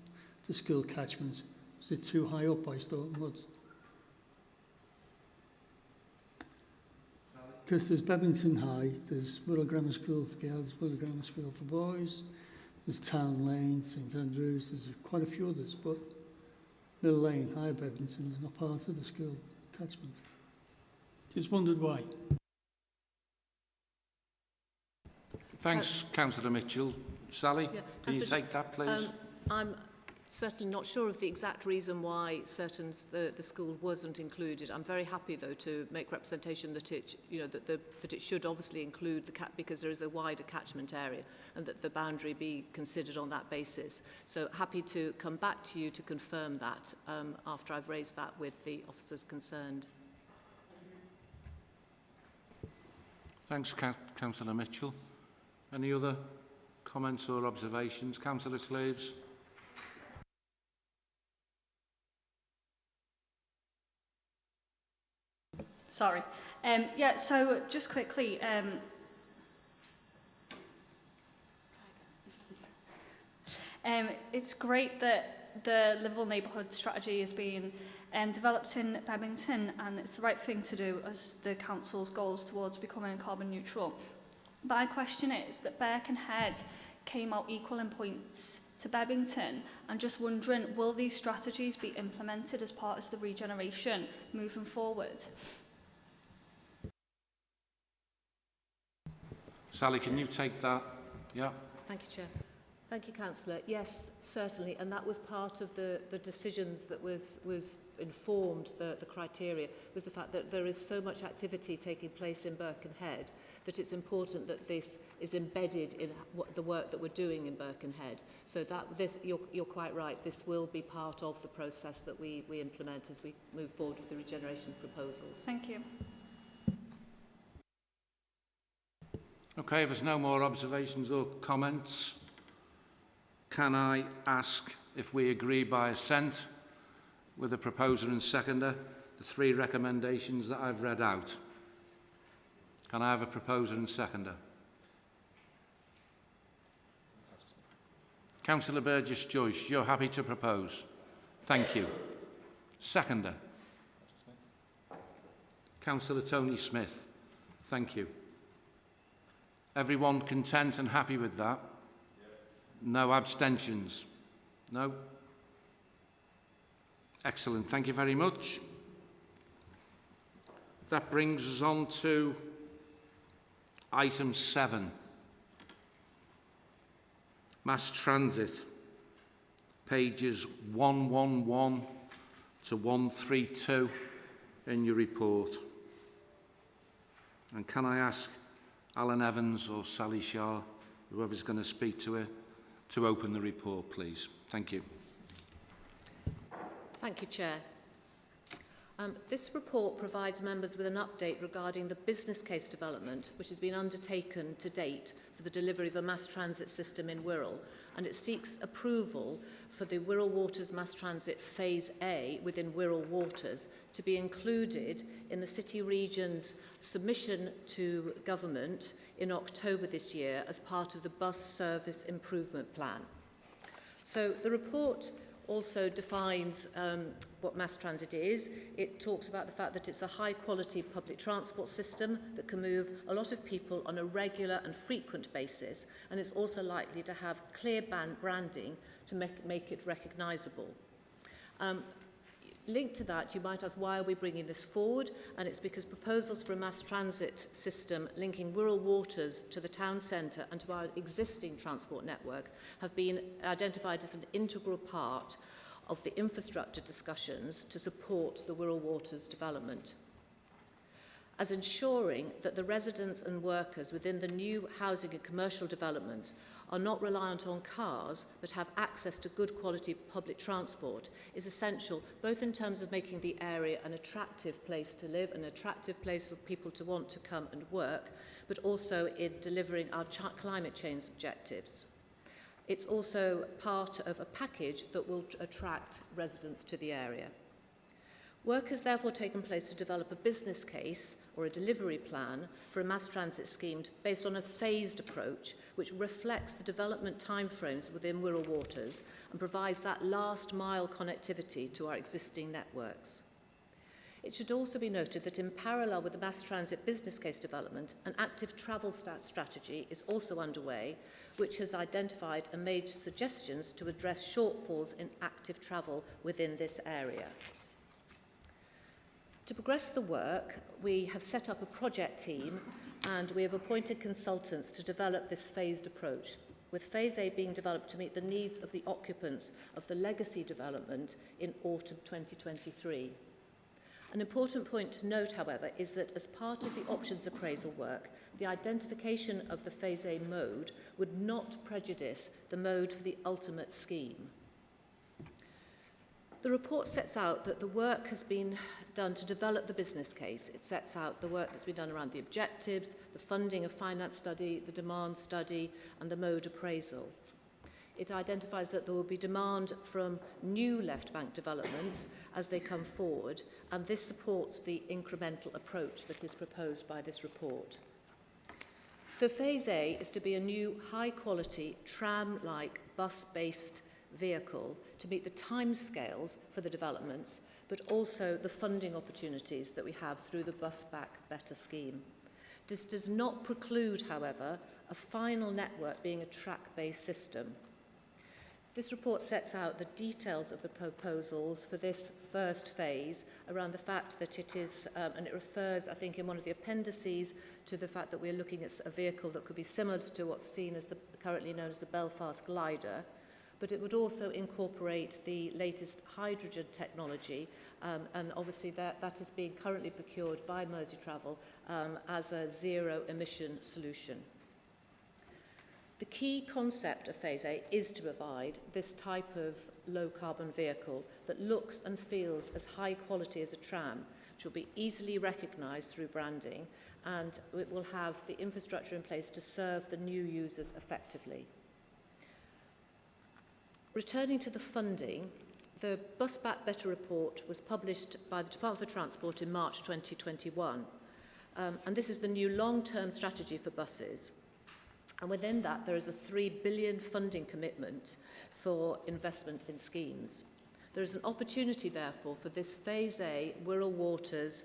the school catchment? Is it too high up by Storeton Woods? Because there's Bebington High, there's Wirral Grammar School for girls, Wirral Grammar School for boys, there's Town Lane, St Andrews, there's quite a few others, but Mill Lane, High Bebington is not part of the school catchment. Just wondered why. Thanks, Councillor Mitchell. Sally, Yeah, can you take that, please? Um, I'm certainly not sure of the exact reason why certain the, the school wasn't included. I'm very happy though to make representation that it you know that the that it should obviously include the cat because there is a wider catchment area and that the boundary be considered on that basis. So happy to come back to you to confirm that um, after I've raised that with the officers concerned. Thanks, Councillor Mitchell. Any other comments or observations? Councillor Cleves? Sorry. Um, yeah, so just quickly, um, um, it's great that the livable neighbourhood strategy is being um, developed in Bebington and it's the right thing to do as the council's goals towards becoming carbon neutral. My question is that Birkenhead came out equal in points to Bebington and just wondering will these strategies be implemented as part of the regeneration moving forward? Sally, can you take that? Yeah. Thank you, Chair. Thank you, Councillor. Yes, certainly, and that was part of the, the decisions that was, was informed the, the criteria, was the fact that there is so much activity taking place in Birkenhead that it's important that this is embedded in what the work that we're doing in Birkenhead. So that this, you're, you're quite right, this will be part of the process that we, we implement as we move forward with the regeneration proposals. Thank you. Okay, if there's no more observations or comments, can I ask if we agree by assent with the proposer and seconder the three recommendations that I've read out? Can I have a proposer and seconder? Councillor Burgess Joyce, you're happy to propose? Thank you. Seconder? Councillor Tony Smith. Thank you. Everyone content and happy with that? No abstentions? No? Excellent. Thank you very much. That brings us on to item seven. Mass transit. pages 111 to 132 in your report. And can I ask Alan Evans or Sally Shaw, whoever's going to speak to it, to open the report, please. Thank you. Thank you, Chair. Um, this report provides members with an update regarding the business case development which has been undertaken to date for the delivery of a mass transit system in Wirral and it seeks approval for the Wirral Waters Mass Transit Phase A within Wirral Waters to be included in the City Region's submission to government in October this year as part of the Bus Service Improvement Plan. So the report also defines um, what mass transit is. It talks about the fact that it's a high quality public transport system that can move a lot of people on a regular and frequent basis and it's also likely to have clear brand branding to make, make it recognisable. Um, linked to that, you might ask, why are we bringing this forward? And it's because proposals for a mass transit system linking Wirral Waters to the town centre and to our existing transport network have been identified as an integral part of the infrastructure discussions to support the Wirral Waters development as ensuring that the residents and workers within the new housing and commercial developments are not reliant on cars but have access to good quality public transport is essential both in terms of making the area an attractive place to live, an attractive place for people to want to come and work, but also in delivering our climate change objectives. It's also part of a package that will attract residents to the area. Work has therefore taken place to develop a business case or a delivery plan for a mass transit scheme based on a phased approach which reflects the development timeframes within Wirral Waters and provides that last mile connectivity to our existing networks. It should also be noted that in parallel with the mass transit business case development, an active travel strategy is also underway, which has identified and made suggestions to address shortfalls in active travel within this area. To progress the work, we have set up a project team and we have appointed consultants to develop this phased approach, with Phase A being developed to meet the needs of the occupants of the legacy development in autumn 2023. An important point to note, however, is that as part of the options appraisal work, the identification of the Phase A mode would not prejudice the mode for the ultimate scheme. The report sets out that the work has been done to develop the business case. It sets out the work that's been done around the objectives, the funding of finance study, the demand study, and the mode appraisal. It identifies that there will be demand from new left bank developments as they come forward, and this supports the incremental approach that is proposed by this report. So phase A is to be a new high quality tram-like bus-based vehicle to meet the timescales for the developments, but also the funding opportunities that we have through the Bus Back Better scheme. This does not preclude, however, a final network being a track-based system. This report sets out the details of the proposals for this first phase around the fact that it is, um, and it refers, I think, in one of the appendices to the fact that we're looking at a vehicle that could be similar to what's seen as the currently known as the Belfast glider, but it would also incorporate the latest hydrogen technology um, and obviously that, that is being currently procured by Mersey Travel um, as a zero emission solution. The key concept of Phase A is to provide this type of low carbon vehicle that looks and feels as high quality as a tram, which will be easily recognised through branding and it will have the infrastructure in place to serve the new users effectively. Returning to the funding, the Bus Back Better report was published by the Department for Transport in March 2021. Um, and this is the new long-term strategy for buses. And within that, there is a 3 billion funding commitment for investment in schemes. There is an opportunity, therefore, for this Phase A Wirral Waters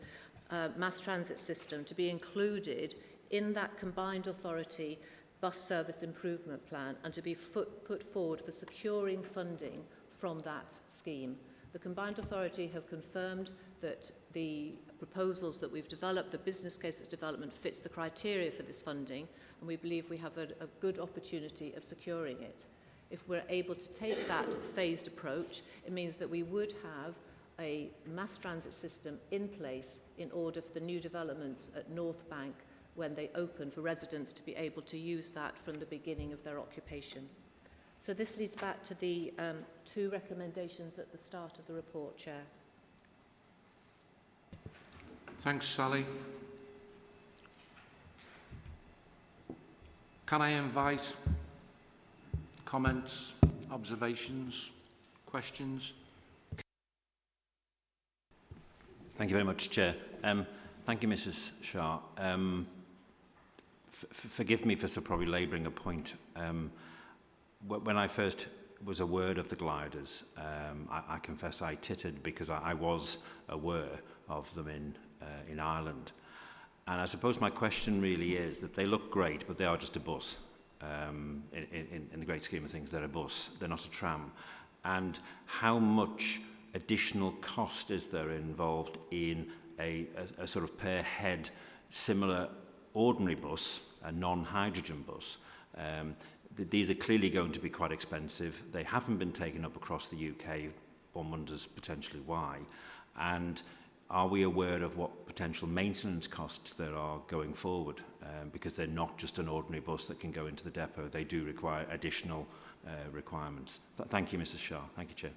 uh, mass transit system to be included in that combined authority bus service improvement plan and to be put forward for securing funding from that scheme. The Combined Authority have confirmed that the proposals that we've developed, the business case that's development fits the criteria for this funding and we believe we have a, a good opportunity of securing it. If we're able to take that phased approach, it means that we would have a mass transit system in place in order for the new developments at North Bank when they open for residents to be able to use that from the beginning of their occupation. So this leads back to the um, two recommendations at the start of the report, Chair. Thanks, Sally. Can I invite comments, observations, questions? Thank you very much, Chair. Um, thank you, Mrs Shaw. Um, forgive me for so probably labouring a point. Um, when I first was aware of the gliders, um, I, I confess I tittered because I, I was aware of them in, uh, in Ireland. And I suppose my question really is that they look great, but they are just a bus. Um, in, in, in the great scheme of things, they're a bus, they're not a tram. And how much additional cost is there involved in a, a, a sort of per head similar ordinary bus a non-hydrogen bus. Um, th these are clearly going to be quite expensive. They haven't been taken up across the UK. One wonders potentially why. And are we aware of what potential maintenance costs there are going forward? Um, because they're not just an ordinary bus that can go into the depot. They do require additional uh, requirements. Th thank you, Mrs Shaw. Thank you, Chair.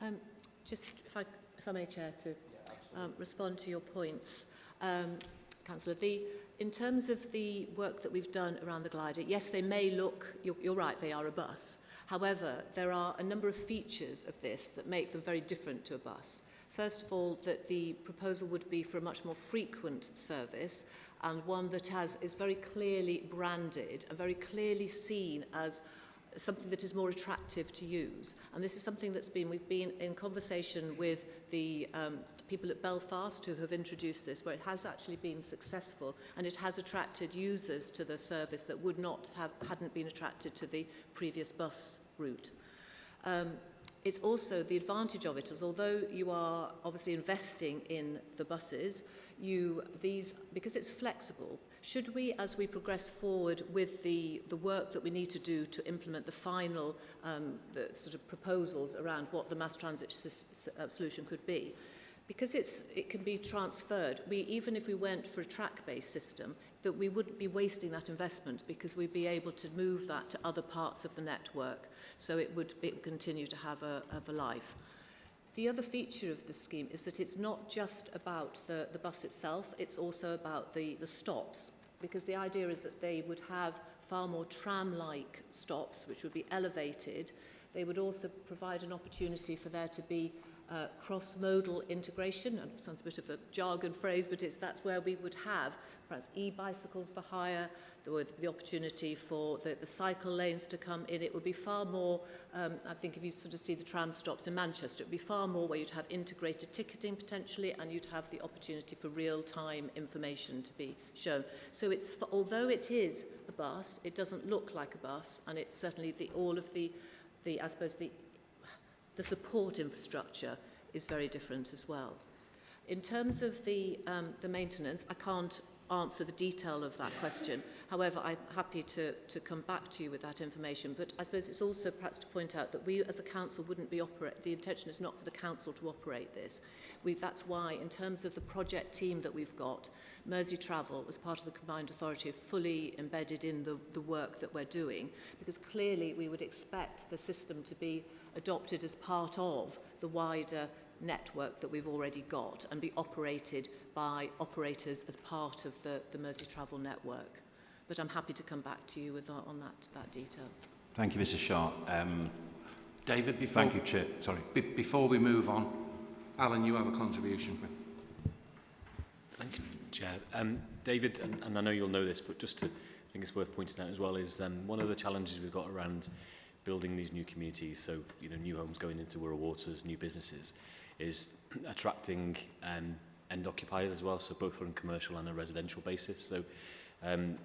Um, just if I, if I may, Chair, to yeah, um, respond to your points. Um, Councillor The, in terms of the work that we've done around the glider, yes, they may look, you're, you're right, they are a bus. However, there are a number of features of this that make them very different to a bus. First of all, that the proposal would be for a much more frequent service and one that has, is very clearly branded and very clearly seen as something that is more attractive to use. And this is something that's been, we've been in conversation with the um, people at Belfast who have introduced this, where it has actually been successful and it has attracted users to the service that would not have, hadn't been attracted to the previous bus route. Um, it's also the advantage of it is although you are obviously investing in the buses, you, these, because it's flexible, should we as we progress forward with the the work that we need to do to implement the final um, the sort of proposals around what the mass transit uh, solution could be? Because it's it can be transferred. We even if we went for a track based system that we wouldn't be wasting that investment because we'd be able to move that to other parts of the network. So it would, it would continue to have a, have a life. The other feature of the scheme is that it's not just about the, the bus itself, it's also about the, the stops, because the idea is that they would have far more tram-like stops, which would be elevated. They would also provide an opportunity for there to be uh, cross-modal integration, and it sounds a bit of a jargon phrase, but it's that's where we would have perhaps e-bicycles for hire, would the opportunity for the, the cycle lanes to come in. It would be far more, um, I think if you sort of see the tram stops in Manchester, it would be far more where you'd have integrated ticketing potentially and you'd have the opportunity for real-time information to be shown. So it's, although it is a bus, it doesn't look like a bus and it's certainly the, all of the, the, I suppose, the, the support infrastructure is very different as well. In terms of the, um, the maintenance, I can't answer the detail of that question. However, I'm happy to, to come back to you with that information. But I suppose it's also perhaps to point out that we as a council wouldn't be operate, the intention is not for the council to operate this. We, that's why, in terms of the project team that we've got, Mersey Travel, as part of the combined authority, fully embedded in the, the work that we're doing, because clearly we would expect the system to be adopted as part of the wider network that we've already got and be operated by operators as part of the, the Mersey Travel Network. But I'm happy to come back to you with uh, on that, that detail. Thank you, Mrs Shaw. Um, David, before, thank you, Chair. Sorry. Be before we move on, Alan, you have a contribution. Thank you, Chair. Um, David, and, and I know you'll know this, but just to, I think it's worth pointing out as well, is um, one of the challenges we've got around building these new communities, so you know, new homes going into rural waters, new businesses, is attracting um, end occupiers as well, so both on a commercial and a residential basis. So um,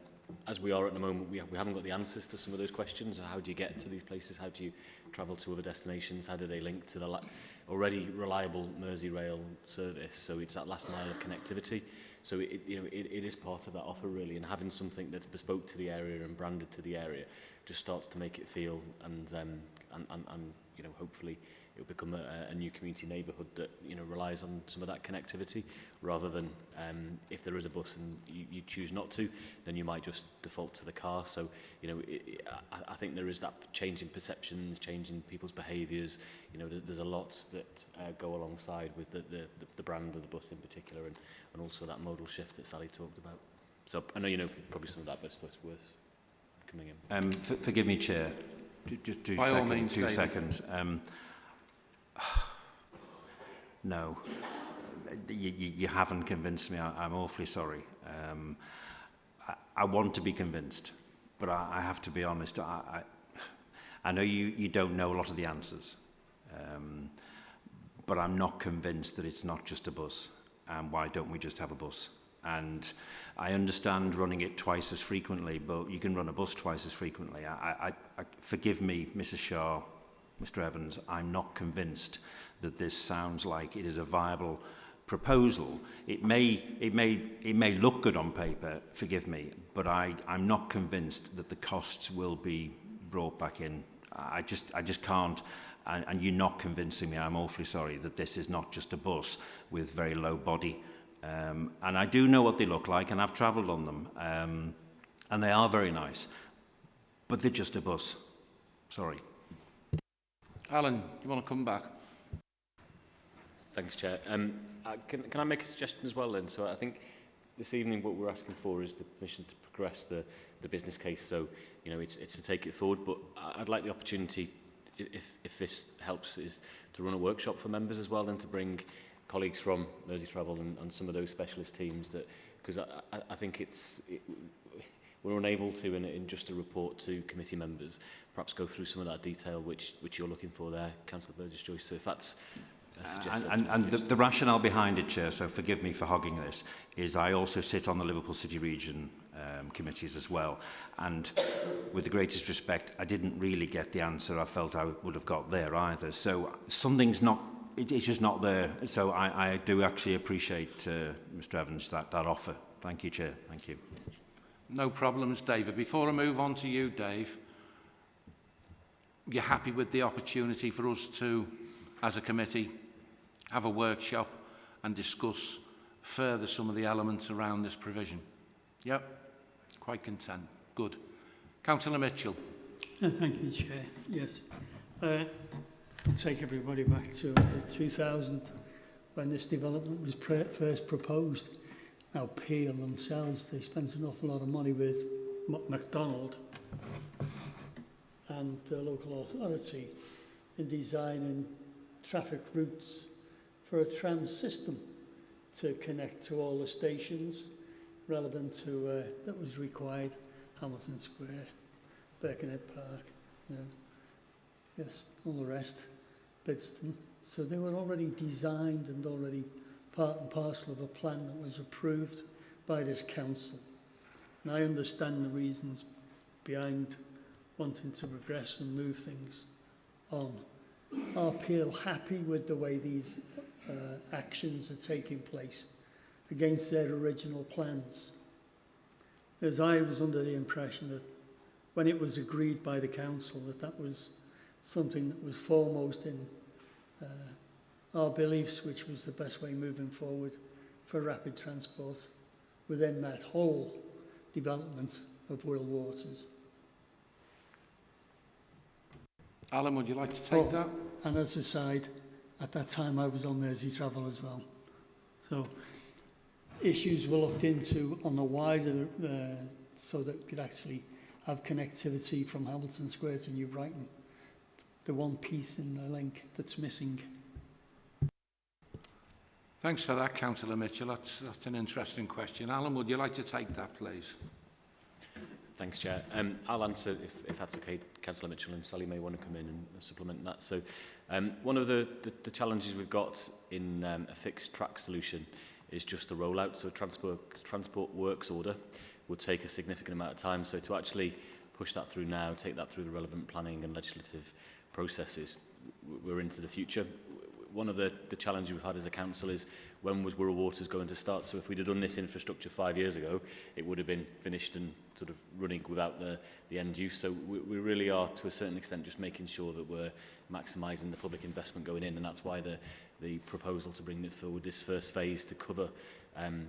as we are at the moment, we, ha we haven't got the answers to some of those questions. How do you get to these places? How do you travel to other destinations? How do they link to the already reliable Merseyrail service? So it's that last mile of connectivity. So it, you know, it, it is part of that offer really, and having something that's bespoke to the area and branded to the area just starts to make it feel and um, and, and, and you know hopefully it will become a, a new community neighbourhood that you know relies on some of that connectivity rather than um, if there is a bus and you, you choose not to then you might just default to the car. So you know it, I, I think there is that change in perceptions change in people's behaviours. You know there's, there's a lot that uh, go alongside with the, the, the brand of the bus in particular and, and also that modal shift that Sally talked about. So I know you know probably some of that but it's worth coming in Um, forgive me, Chair. Just two By all seconds. means, two David. seconds. Um, no, you, you, you haven't convinced me. I, I'm awfully sorry. Um, I, I want to be convinced, but I, I have to be honest. I, I, I know you, you don't know a lot of the answers, um, but I'm not convinced that it's not just a bus. And why don't we just have a bus? And I understand running it twice as frequently, but you can run a bus twice as frequently. I, I, I, forgive me, Mrs. Shaw, Mr. Evans, I'm not convinced that this sounds like it is a viable proposal. It may, it may, it may look good on paper, forgive me, but I, I'm not convinced that the costs will be brought back in. I just, I just can't. And, and you're not convincing me, I'm awfully sorry, that this is not just a bus with very low body Um, and I do know what they look like, and I've travelled on them, um, and they are very nice. But they're just a bus. Sorry. Alan, you want to come back? Thanks, Chair. Um, uh, can, can I make a suggestion as well, then? So I think this evening what we're asking for is the permission to progress the, the business case. So, you know, it's, it's to take it forward, but I'd like the opportunity, if, if this helps, is to run a workshop for members as well and to bring colleagues from Mersey Travel and, and some of those specialist teams that because I, I, I think it's it, we're unable to in, in just a report to committee members perhaps go through some of that detail which which you're looking for there Councillor Burgess Joyce so if that's Uh, and, and, and the, the rationale behind it, Chair, so forgive me for hogging this, is I also sit on the Liverpool City Region um, committees as well. And with the greatest respect, I didn't really get the answer I felt I would have got there either. So something's not it, it's just not there. So I, I do actually appreciate, uh, Mr Evans, that, that offer. Thank you, Chair. Thank you. No problems, David. Before I move on to you, Dave, you're happy with the opportunity for us to, as a committee, have a workshop and discuss further some of the elements around this provision? Yep, quite content. Good. Councillor Mitchell. Uh, thank you, Chair. Yes. Uh, I'll take everybody back to uh, 2000 when this development was first proposed. Now, Peel themselves, they spent an awful lot of money with McDonald and the local authority in designing traffic routes for a tram system to connect to all the stations relevant to uh, that was required Hamilton Square, Birkenhead Park, you know, yes, all the rest, Bidston. So they were already designed and already part and parcel of a plan that was approved by this council. And I understand the reasons behind wanting to progress and move things on. Are Peel happy with the way these uh, actions are taking place against their original plans? As I was under the impression that when it was agreed by the council that that was something that was foremost in uh, our beliefs, which was the best way moving forward for rapid transport within that whole development of Wirral Waters. Alan, would you like to take Oh, that? And as a side, at that time I was on Mersey Travel as well. So issues were looked into on the wider, uh, so that we could actually have connectivity from Hamilton Square to New Brighton. the one piece in the link that's missing. Thanks for that, Councillor Mitchell. That's, that's an interesting question. Alan, would you like to take that, please? Thanks, Chair. Um, I'll answer, if, if that's okay, Councillor Mitchell and Sally may want to come in and supplement that. So um, one of the, the, the challenges we've got in um, a fixed track solution is just the rollout. So a transport, transport works order would take a significant amount of time. So to actually push that through now, take that through the relevant planning and legislative processes we're into the future. One of the, the challenges we've had as a council is when was Wirral Waters going to start? So if we'd have done this infrastructure five years ago, it would have been finished and sort of running without the, the end use. So we, we really are, to a certain extent, just making sure that we're maximising the public investment going in. And that's why the, the proposal to bring it forward this first phase to cover um,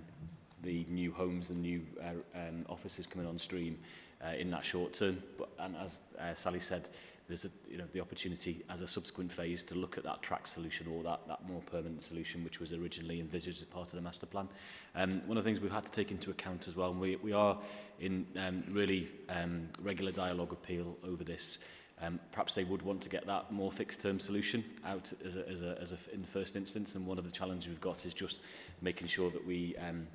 the new homes and new uh, um, offices coming on stream uh, in that short term. But, and as uh, Sally said, there's a, you know, the opportunity as a subsequent phase to look at that track solution or that, that more permanent solution which was originally envisaged as part of the master plan. Um, one of the things we've had to take into account as well, and we, we are in um, really um, regular dialogue with Peel over this, um, perhaps they would want to get that more fixed term solution out as a, as a, as a, in the first instance and one of the challenges we've got is just making sure that we um,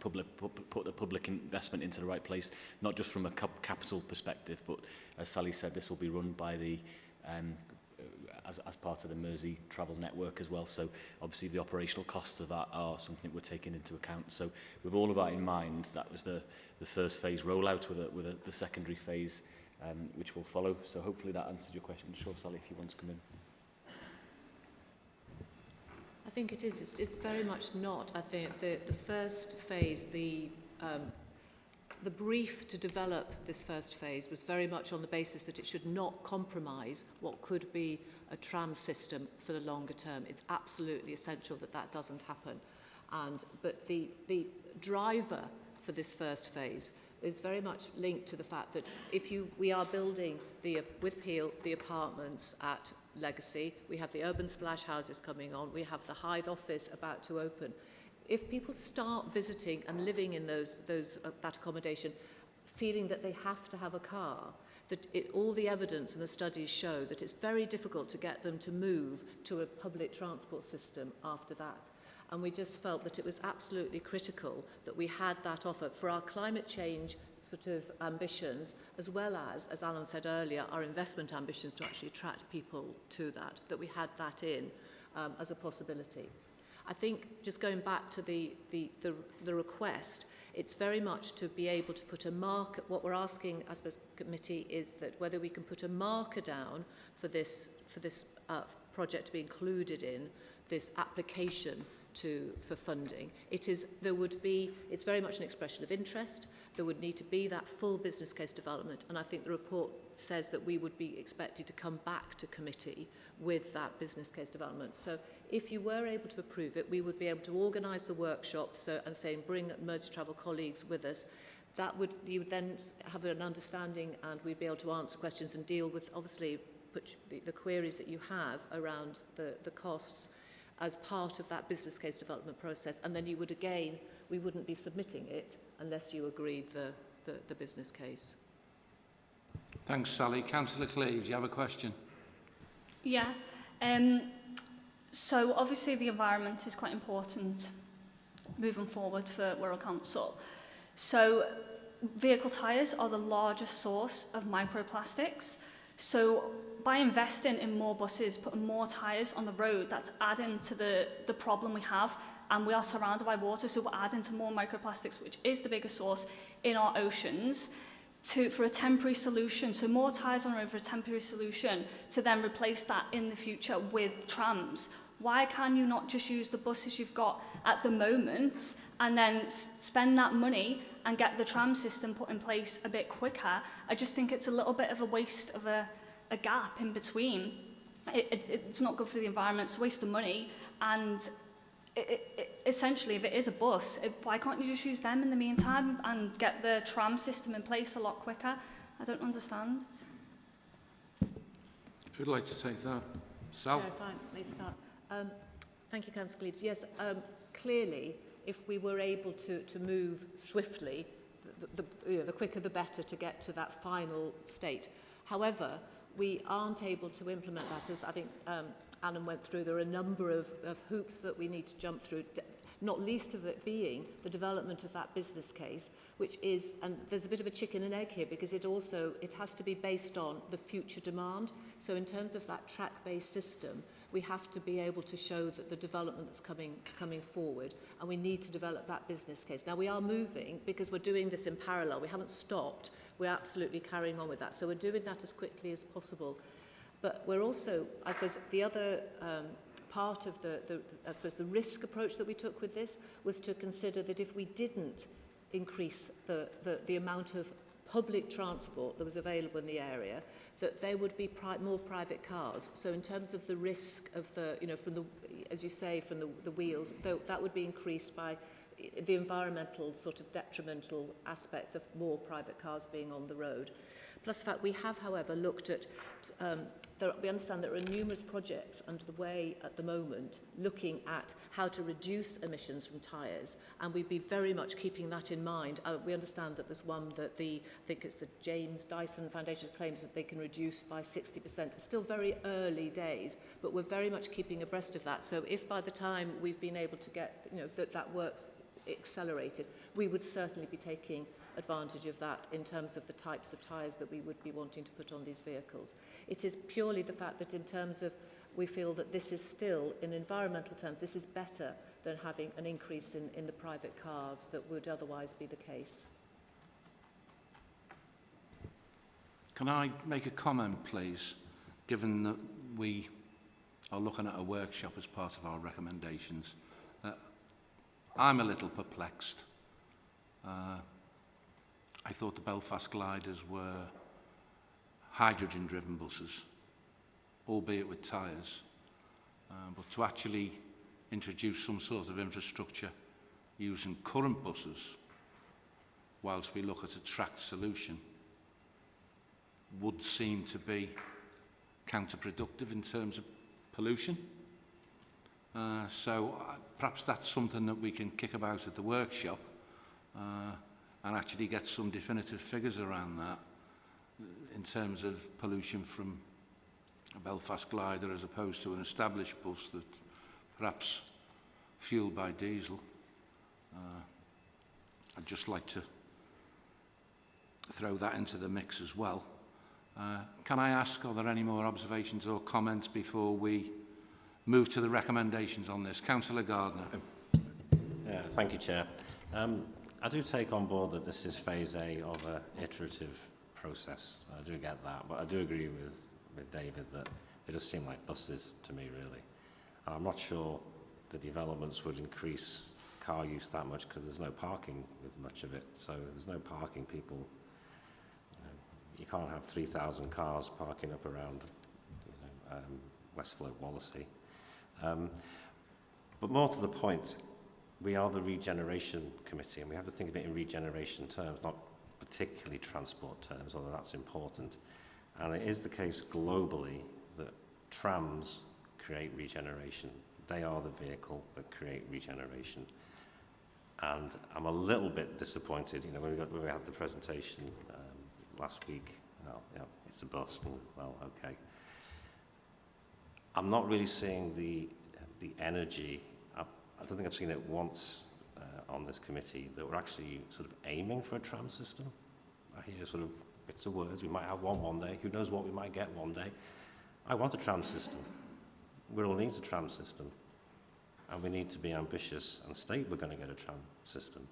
public, put the public investment into the right place, not just from a capital perspective, but as Sally said, this will be run by the um, uh, as, as part of the Mersey travel network as well. So obviously the operational costs of that are something we're taking into account. So with all of that in mind, that was the, the first phase rollout with, a, with a, the secondary phase um, which will follow. So hopefully that answers your question. I'm sure, Sally, if you want to come in. I think it is. It's, it's very much not. I think the, the first phase, the, um, the brief to develop this first phase was very much on the basis that it should not compromise what could be a tram system for the longer term. It's absolutely essential that that doesn't happen. And, but the, the driver for this first phase is very much linked to the fact that if you, we are building the, with Peel the apartments at Legacy, we have the urban splash houses coming on, we have the Hythe office about to open. If people start visiting and living in those, those, uh, that accommodation, feeling that they have to have a car, that it, all the evidence and the studies show that it's very difficult to get them to move to a public transport system after that. And we just felt that it was absolutely critical that we had that offer for our climate change sort of ambitions, as well as, as Alan said earlier, our investment ambitions to actually attract people to that, that we had that in um, as a possibility. I think just going back to the, the, the, the request, it's very much to be able to put a marker, what we're asking as a committee is that whether we can put a marker down for this, for this uh, project to be included in this application to, for funding. It is, there would be, it's very much an expression of interest. There would need to be that full business case development. And I think the report says that we would be expected to come back to committee with that business case development. So if you were able to approve it, we would be able to organise the workshop so, and saying bring Mersey Travel colleagues with us. That would, you would then have an understanding and we'd be able to answer questions and deal with, obviously, put the, the queries that you have around the, the costs as part of that business case development process and then you would again we wouldn't be submitting it unless you agreed the the, the business case. Thanks Sally. Councillor Cleves you have a question? Yeah um so obviously the environment is quite important moving forward for Wirral Council. So vehicle tires are the largest source of microplastics. So by investing in more buses, putting more tyres on the road, that's adding to the, the problem we have. And we are surrounded by water, so we're adding to more microplastics, which is the biggest source in our oceans, to, for a temporary solution. So more tyres on road for a temporary solution to then replace that in the future with trams. Why can you not just use the buses you've got at the moment and then spend that money and get the tram system put in place a bit quicker? I just think it's a little bit of a waste of a, a gap in between. It, it, it's not good for the environment, it's a waste of money, and it, it, essentially, if it is a bus, it, why can't you just use them in the meantime and get the tram system in place a lot quicker? I don't understand. Who'd like to take that? Sal? Chair, if I may start. Um, thank you, Councillor Cleves. Yes, um, clearly, if we were able to, to move swiftly, the, the, you know, the quicker the better to get to that final state. However, we aren't able to implement that, as I think um, Alan went through, there are a number of, of hoops that we need to jump through, not least of it being the development of that business case, which is, and there's a bit of a chicken and egg here, because it also, it has to be based on the future demand. So in terms of that track-based system, we have to be able to show that the development that's coming, coming forward, and we need to develop that business case. Now we are moving, because we're doing this in parallel, we haven't stopped, we're absolutely carrying on with that. So we're doing that as quickly as possible. But we're also, I suppose, the other um, part of the, the, I suppose, the risk approach that we took with this was to consider that if we didn't increase the, the, the amount of public transport that was available in the area, that there would be pri more private cars. So in terms of the risk of the, you know, from the, as you say, from the, the wheels, though, that would be increased by the environmental sort of detrimental aspects of more private cars being on the road. Plus the fact we have, however, looked at, um, there, we understand there are numerous projects underway at the moment looking at how to reduce emissions from tyres, and we'd be very much keeping that in mind. Uh, we understand that there's one that the, I think it's the James Dyson Foundation claims that they can reduce by 60%. It's still very early days, but we're very much keeping abreast of that. So if by the time we've been able to get, you know, that, that works accelerated, we would certainly be taking advantage of that in terms of the types of tyres that we would be wanting to put on these vehicles. It is purely the fact that in terms of we feel that this is still, in environmental terms, this is better than having an increase in, in the private cars that would otherwise be the case. Can I make a comment, please, given that we are looking at a workshop as part of our recommendations? I'm a little perplexed. Uh, I thought the Belfast gliders were hydrogen-driven buses, albeit with tyres. Uh, but to actually introduce some sort of infrastructure using current buses, whilst we look at a tracked solution, would seem to be counterproductive in terms of pollution. Uh, so uh, perhaps that's something that we can kick about at the workshop uh, and actually get some definitive figures around that in terms of pollution from a Belfast glider as opposed to an established bus that perhaps fueled by diesel. Uh, I'd just like to throw that into the mix as well. Uh, can I ask, are there any more observations or comments before we move to the recommendations on this? Councillor Gardner. Yeah, thank you, Chair. Um, I do take on board that this is phase A of an iterative process. I do get that, but I do agree with, with David that it does seem like buses to me, really. And I'm not sure the developments would increase car use that much because there's no parking with much of it. So there's no parking people you can't have 3,000 cars parking up around you know, um, Wallasey. Um, but more to the point, we are the regeneration committee and we have to think of it in regeneration terms, not particularly transport terms, although that's important. And it is the case globally that trams create regeneration. They are the vehicle that create regeneration. And I'm a little bit disappointed, you know, when we, got, when we had the presentation um, last week. Well, yeah, it's a bust. And, well, okay. I'm not really seeing the the energy. I, I don't think I've seen it once uh, on this committee that we're actually sort of aiming for a tram system. I hear sort of bits of words. We might have one one day. Who knows what we might get one day? I want a tram system. We all need a tram system. And we need to be ambitious and state we're going to get a tram system.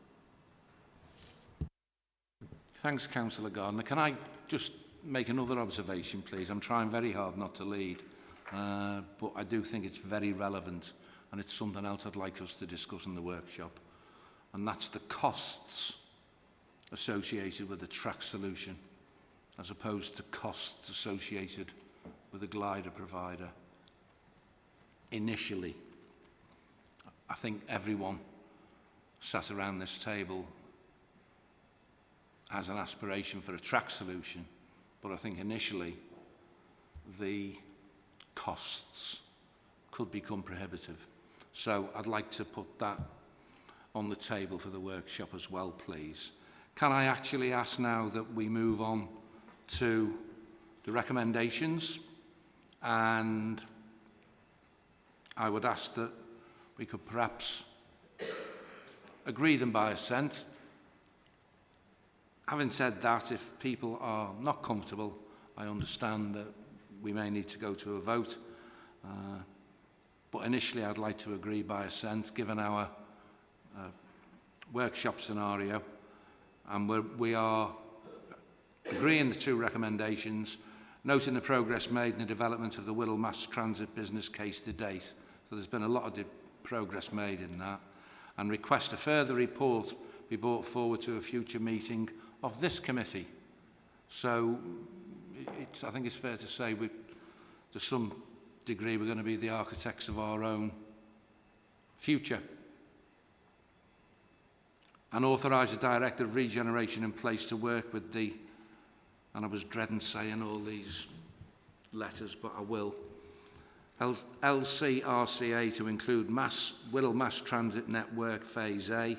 Thanks, Councillor Gardner. Can I just make another observation, please? I'm trying very hard not to lead, uh, but I do think it's very relevant and it's something else I'd like us to discuss in the workshop. And that's the costs associated with the track solution as opposed to costs associated with a glider provider. Initially, I think everyone sat around this table has an aspiration for a track solution, but I think initially the costs could become prohibitive. So I'd like to put that on the table for the workshop as well, please. Can I actually ask now that we move on to the recommendations and I would ask that we could perhaps agree them by assent Having said that, if people are not comfortable, I understand that we may need to go to a vote. Uh, but initially I'd like to agree by assent, given our uh, workshop scenario. And we're, we are agreeing the two recommendations, noting the progress made in the development of the Whittle Mass Transit business case to date. So there's been a lot of progress made in that. And request a further report be brought forward to a future meeting of this committee. So it's, I think it's fair to say we, to some degree we're going to be the architects of our own future. And authorise a director of regeneration in place to work with the, and I was dreading saying all these letters, but I will, LCRCA to include mass, Wirral Mass Transit Network Phase A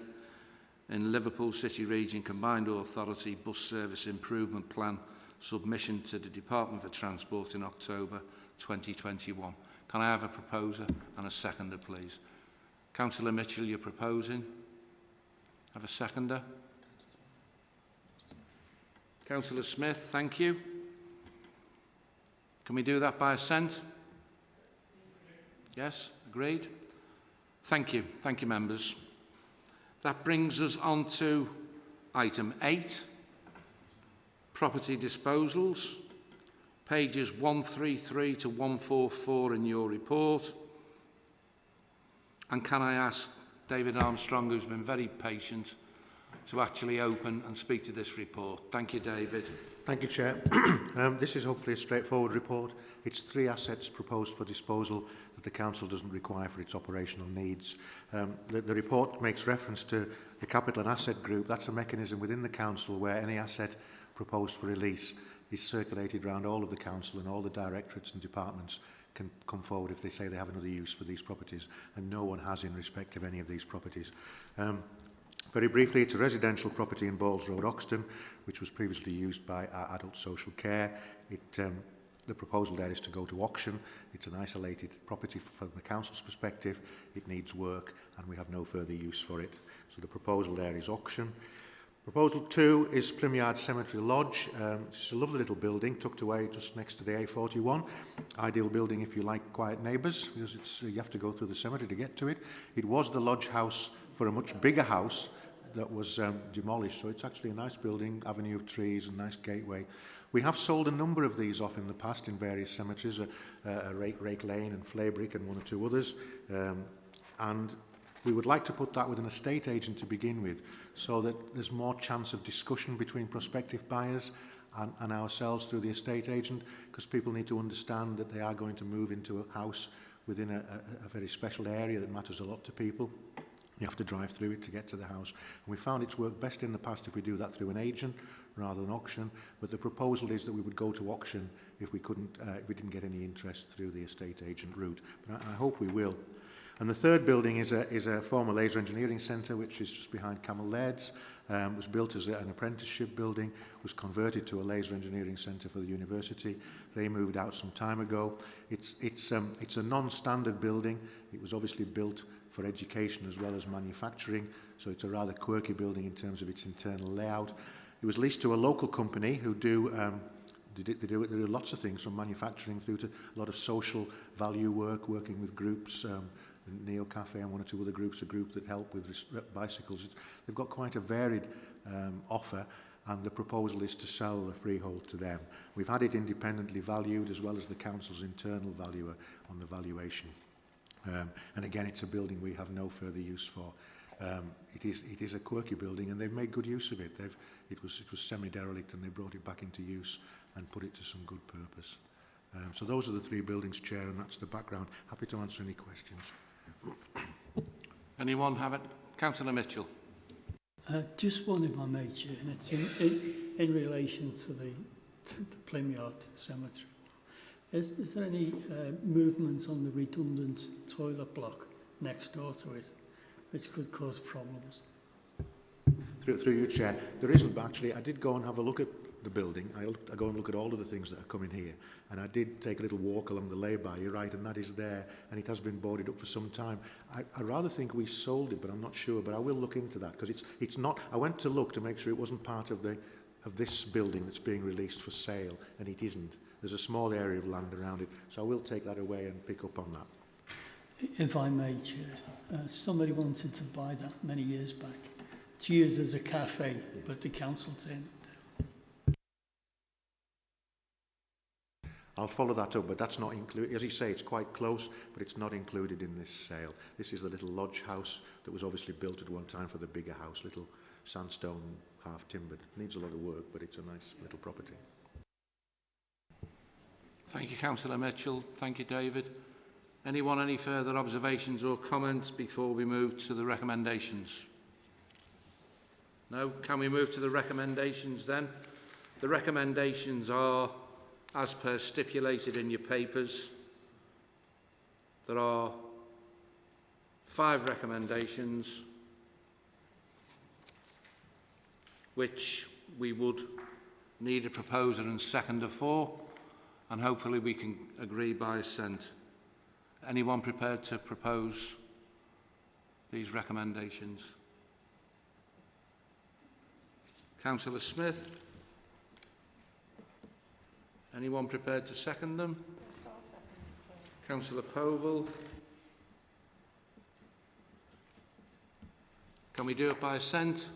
in Liverpool City Region Combined Authority Bus Service Improvement Plan submission to the Department for Transport in October 2021. Can I have a proposer and a seconder, please? Councillor Mitchell, you're proposing. Have a seconder. Councillor Smith, thank you. Can we do that by assent? Yes, agreed. Thank you. Thank you, members. That brings us on to item 8, property disposals, pages 133 to 144 in your report. And can I ask David Armstrong, who's been very patient, to actually open and speak to this report. Thank you, David. Thank you, Chair. um, this is hopefully a straightforward report. It's three assets proposed for disposal that the Council doesn't require for its operational needs. Um, the, the report makes reference to the Capital and Asset Group. That's a mechanism within the Council where any asset proposed for release is circulated around all of the Council and all the directorates and departments can come forward if they say they have another use for these properties, and no one has in respect of any of these properties. Um, very briefly, it's a residential property in Balls Road, Oxton, which was previously used by our adult social care. It, um, the proposal there is to go to auction. It's an isolated property from the council's perspective. It needs work, and we have no further use for it. So the proposal there is auction. Proposal two is Plymyard Cemetery Lodge. Um, it's a lovely little building tucked away just next to the A41. Ideal building if you like quiet neighbours because it's, uh, you have to go through the cemetery to get to it. It was the lodge house for a much bigger house that was um, demolished. So it's actually a nice building, avenue of trees and nice gateway. We have sold a number of these off in the past in various cemeteries, uh, uh, Rake, Rake Lane and Flaybrick and one or two others. Um, and we would like to put that with an estate agent to begin with so that there's more chance of discussion between prospective buyers and, and ourselves through the estate agent because people need to understand that they are going to move into a house within a, a, a very special area that matters a lot to people. You have to drive through it to get to the house. And we found it's worked best in the past if we do that through an agent rather than auction. But the proposal is that we would go to auction if we couldn't, uh, if we didn't get any interest through the estate agent route. But I, I hope we will. And the third building is a, is a former laser engineering centre, which is just behind Cammell Laird's. Um, was built as a, an apprenticeship building, was converted to a laser engineering centre for the university. They moved out some time ago. It's, it's, um, it's a non-standard building. It was obviously built for education as well as manufacturing, so it's a rather quirky building in terms of its internal layout. It was leased to a local company who do um, they do, they do lots of things from manufacturing through to a lot of social value work, working with groups, um, Neo Cafe and one or two other groups, a group that help with bicycles. They've got quite a varied um, offer and the proposal is to sell the freehold to them. We've had it independently valued as well as the council's internal valuer on the valuation. Um, and again, it's a building we have no further use for. Um, it, is, it is a quirky building and they've made good use of it. They've, it was, it was semi-derelict and they brought it back into use and put it to some good purpose. Um, so those are the three buildings, Chair, and that's the background. Happy to answer any questions. Anyone have it? Councillor Mitchell. Uh, just one if I may, Chair, and it's in, in, in relation to the, to the Plymyard Cemetery. Is, is there any uh, movement on the redundant toilet block next door to it, which could cause problems? Through, through you, Chair. There isn't, actually. I did go and have a look at the building. I, looked, I go and look at all of the things that are coming here. And I did take a little walk along the lay-by, you're right, and that is there. And it has been boarded up for some time. I, I rather think we sold it, but I'm not sure. But I will look into that because it's, it's not... I went to look to make sure it wasn't part of, the, of this building that's being released for sale, and it isn't. There's a small area of land around it. So I will take that away and pick up on that. If I may, Chair, uh, somebody wanted to buy that many years back to use as a cafe, but the council turned I'll follow that up, but that's not included. As you say, it's quite close, but it's not included in this sale. This is the little lodge house that was obviously built at one time for the bigger house, little sandstone, half timbered. Needs a lot of work, but it's a nice little property. Thank you, Councillor Mitchell. Thank you, David. Anyone any further observations or comments before we move to the recommendations? No? Can we move to the recommendations then? The recommendations are as per stipulated in your papers. There are five recommendations which we would need a proposer and seconder for and hopefully we can agree by assent. Anyone prepared to propose these recommendations? Councillor Smith? Anyone prepared to second them? Councillor Povell? Can we do it by assent?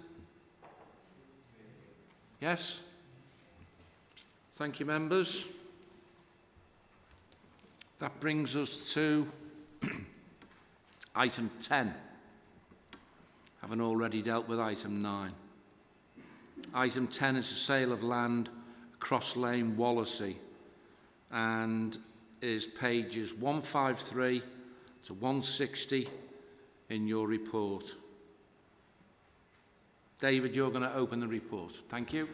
Yes? Thank you, members. That brings us to item 10, having already dealt with item 9. Item 10 is the sale of land Cross Lane, Wallasey, and is pages 153 to 160 in your report. David, you're going to open the report. Thank you.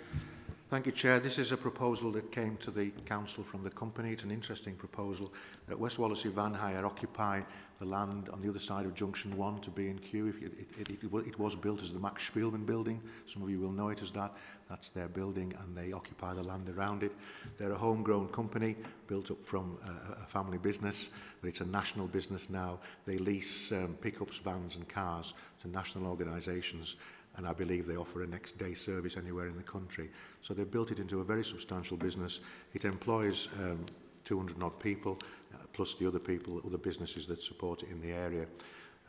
Thank you, Chair. This is a proposal that came to the Council from the company. It's an interesting proposal that West Wallasey Van Hire occupy the land on the other side of Junction 1 to B&Q. It, it, it, it, it was built as the Max Spielman building. Some of you will know it as that. That's their building and they occupy the land around it. They're a homegrown company built up from uh, a, a family business, but it's a national business now. They lease um, pickups, vans and cars to national organisations and I believe they offer a next day service anywhere in the country. So they've built it into a very substantial business. It employs um, 200 odd people, uh, plus the other people, other businesses that support it in the area.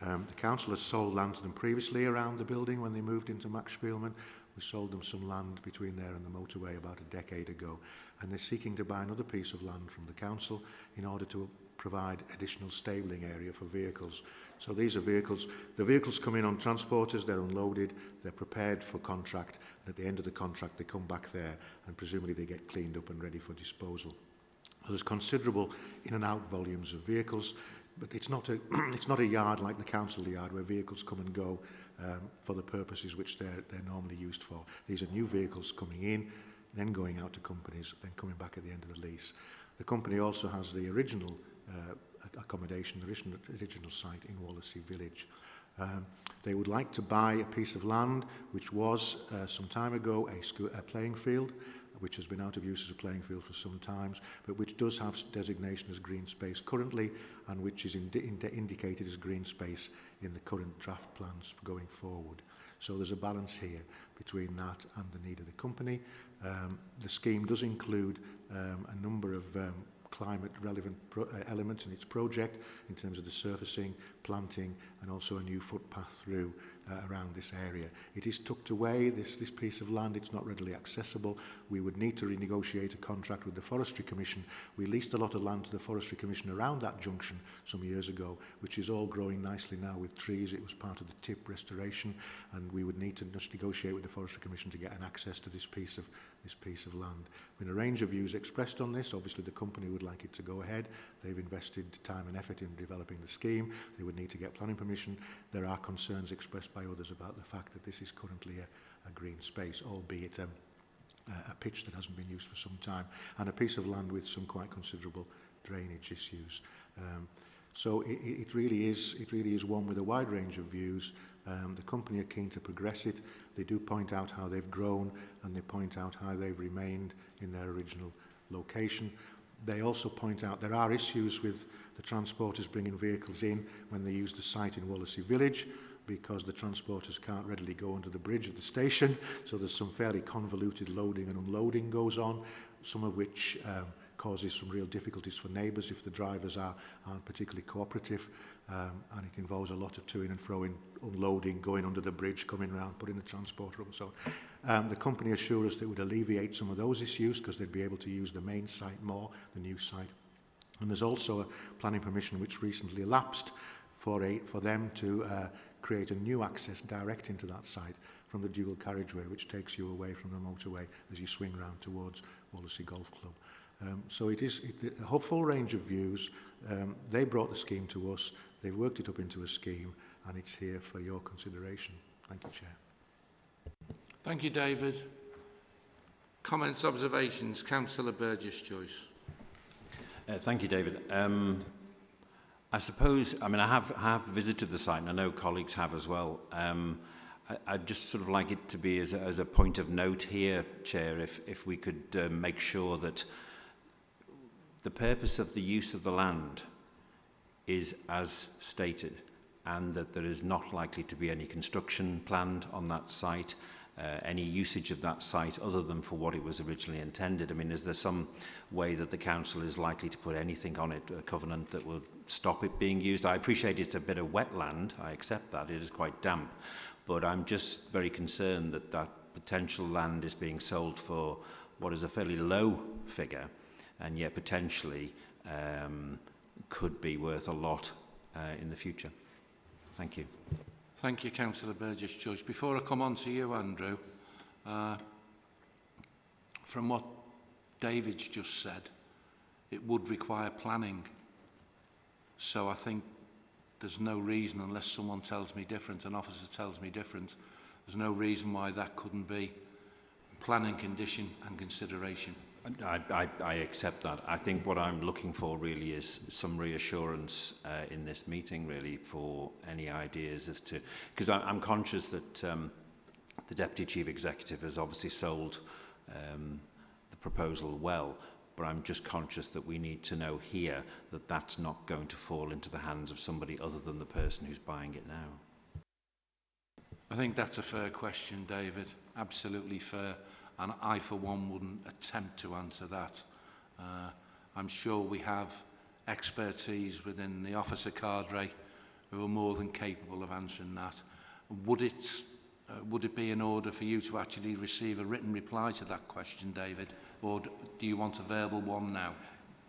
Um, the council has sold land to them previously around the building when they moved into Max Spielman. We sold them some land between there and the motorway about a decade ago. And they're seeking to buy another piece of land from the council in order to provide additional stabling area for vehicles. So these are vehicles, the vehicles come in on transporters, they're unloaded, they're prepared for contract, and at the end of the contract they come back there and presumably they get cleaned up and ready for disposal. So there's considerable in and out volumes of vehicles, but it's not a, it's not a yard like the council yard where vehicles come and go um, for the purposes which they're, they're normally used for. These are new vehicles coming in, then going out to companies, then coming back at the end of the lease. The company also has the original uh, accommodation, the original, original site in Wallasey Village. Um, they would like to buy a piece of land which was uh, some time ago a, school, a playing field which has been out of use as a playing field for some times, but which does have designation as green space currently and which is indi indi indicated as green space in the current draft plans for going forward. So there's a balance here between that and the need of the company. Um, the scheme does include um, a number of um, climate relevant pro uh, elements in its project in terms of the surfacing planting and also a new footpath through uh, around this area. It is tucked away, this, this piece of land, it's not readily accessible. We would need to renegotiate a contract with the Forestry Commission. We leased a lot of land to the Forestry Commission around that junction some years ago, which is all growing nicely now with trees. It was part of the TIP restoration, and we would need to just negotiate with the Forestry Commission to get an access to this piece of, this piece of land. Been a range of views expressed on this. Obviously, the company would like it to go ahead. They've invested time and effort in developing the scheme. They would need to get planning permission. There are concerns expressed by others about the fact that this is currently a, a green space, albeit um, a pitch that hasn't been used for some time, and a piece of land with some quite considerable drainage issues. Um, so it, it really is it really is one with a wide range of views. Um, the company are keen to progress it. They do point out how they've grown and they point out how they've remained in their original location. they also point out there are issues with the transporters bringing vehicles in when they use the site in Wallasey Village because the transporters can't readily go under the bridge at the station so there's some fairly convoluted loading and unloading goes on some of which um, causes some real difficulties for neighbours if the drivers are, aren't particularly cooperative. Um, and it involves a lot of toing and froing, unloading, going under the bridge, coming around, putting the transporter up and so on. Um, the company assured us that it would alleviate some of those issues because they'd be able to use the main site more, the new site. And there's also a planning permission which recently lapsed for, a, for them to uh, create a new access direct into that site from the dual carriageway, which takes you away from the motorway as you swing round towards Wallasey Golf Club. Um, so it is it, a full range of views. Um, they brought the scheme to us, they've worked it up into a scheme, and it's here for your consideration. Thank you, Chair. Thank you, David. Comments, observations? Councillor Burgess Joyce. Uh, thank you, David. Um, I suppose, I mean, I have, have visited the site, and I know colleagues have as well. Um, I, I'd just sort of like it to be as a, as a point of note here, Chair, if, if we could uh, make sure that the purpose of the use of the land is as stated and that there is not likely to be any construction planned on that site, uh, any usage of that site other than for what it was originally intended. I mean, is there some way that the council is likely to put anything on it, a covenant that will stop it being used? I appreciate it's a bit of wetland, I accept that, it is quite damp, but I'm just very concerned that that potential land is being sold for what is a fairly low figure, and yet potentially um, could be worth a lot uh, in the future. Thank you. Thank you, Councillor Burgess Joyce. Before I come on to you, Andrew, uh, from what David's just said, it would require planning. So I think there's no reason, unless someone tells me different, an officer tells me different, there's no reason why that couldn't be planning condition and consideration. I, I, I accept that. I think what I'm looking for really is some reassurance uh, in this meeting, really, for any ideas as to... Because I'm conscious that um, the Deputy Chief Executive has obviously sold um, the proposal well, but I'm just conscious that we need to know here that that's not going to fall into the hands of somebody other than the person who's buying it now. I think that's a fair question, David. Absolutely fair. and I, for one, wouldn't attempt to answer that. Uh, I'm sure we have expertise within the officer cadre who are more than capable of answering that. Would it, uh, would it be in order for you to actually receive a written reply to that question, David, or do you want a verbal one now?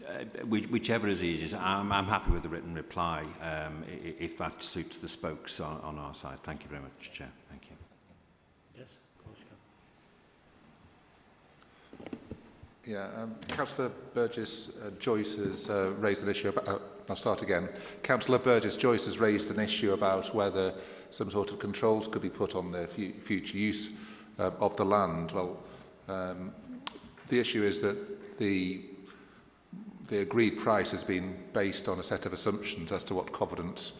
Uh, whichever is easiest, I'm, I'm happy with the written reply um, if that suits the spokes on, on our side. Thank you very much, Chair. Thank you. Yeah, um, Councillor Burgess uh, Joyce has uh, raised an issue about. Uh, I'll start again. Councillor Burgess Joyce has raised an issue about whether some sort of controls could be put on the fu future use uh, of the land. Well, um, the issue is that the the agreed price has been based on a set of assumptions as to what covenants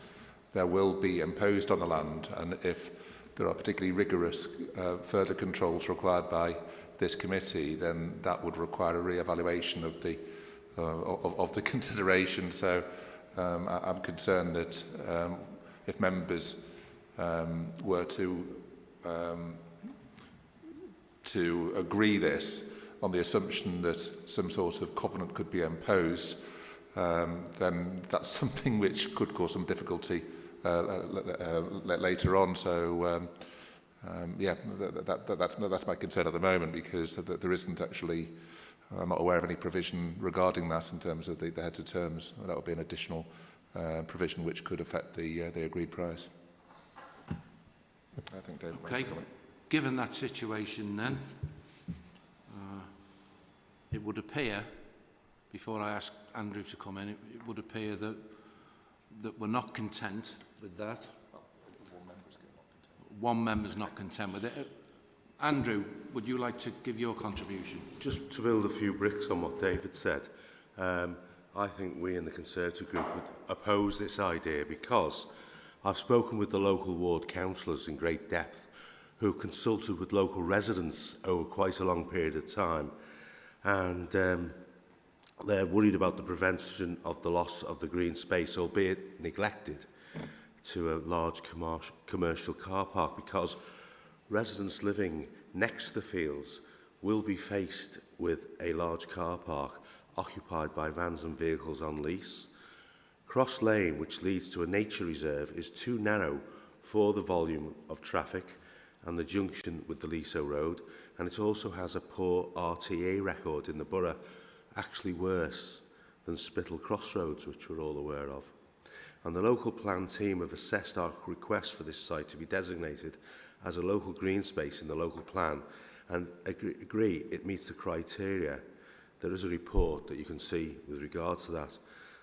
there will be imposed on the land and if there are particularly rigorous uh, further controls required by this committee, then that would require a re-evaluation of the uh, of, of the consideration. So um, I, I'm concerned that um, if members um, were to um, to agree this on the assumption that some sort of covenant could be imposed, um, then that's something which could cause some difficulty uh, uh, later on. So um, um, yeah, that, that, that, that's, that's my concern at the moment because th there isn't actually, uh, I'm not aware of any provision regarding that in terms of the, the heads of terms. That would be an additional uh, provision which could affect the, uh, the agreed price. I think David okay. Given that situation then, uh, it would appear, before I ask Andrew to come in, it, it would appear that, that we're not content with that one member's not content with it. Uh, Andrew, would you like to give your contribution? Just to build a few bricks on what David said, um, I think we in the Conservative group would oppose this idea because I've spoken with the local ward councillors in great depth who consulted with local residents over quite a long period of time and um, they're worried about the prevention of the loss of the green space, albeit neglected. To a large commercial car park because residents living next to the fields will be faced with a large car park occupied by vans and vehicles on lease. Cross Lane, which leads to a nature reserve, is too narrow for the volume of traffic and the junction with the Leasowe Road, and it also has a poor RTA record in the borough, actually worse than Spital Crossroads, which we're all aware of. and the local plan team have assessed our request for this site to be designated as a local green space in the local plan and agree, agree it meets the criteria. There is a report that you can see with regard to that.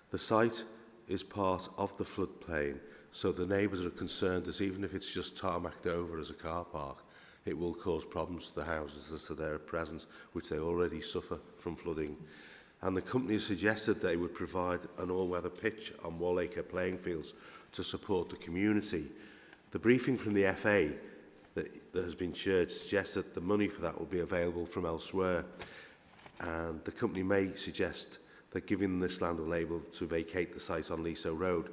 The site is part of the floodplain, so the neighbours are concerned that even if it's just tarmacked over as a car park, it will cause problems to the houses that are there at present, which they already suffer from flooding. Mm -hmm and the company suggested they would provide an all-weather pitch on Wallacre playing fields to support the community. The briefing from the FA that, that has been shared suggests that the money for that will be available from elsewhere and the company may suggest that giving this land will label to vacate the site on Liso Road.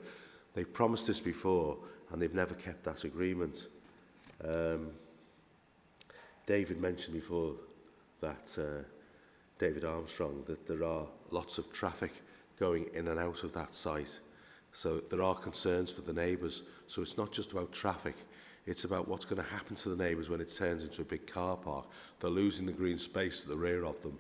They've promised this before and they've never kept that agreement. Um, David mentioned before that uh, David Armstrong that there are lots of traffic going in and out of that site. So there are concerns for the neighbours. So it's not just about traffic, it's about what's going to happen to the neighbours when it turns into a big car park. They're losing the green space at the rear of them.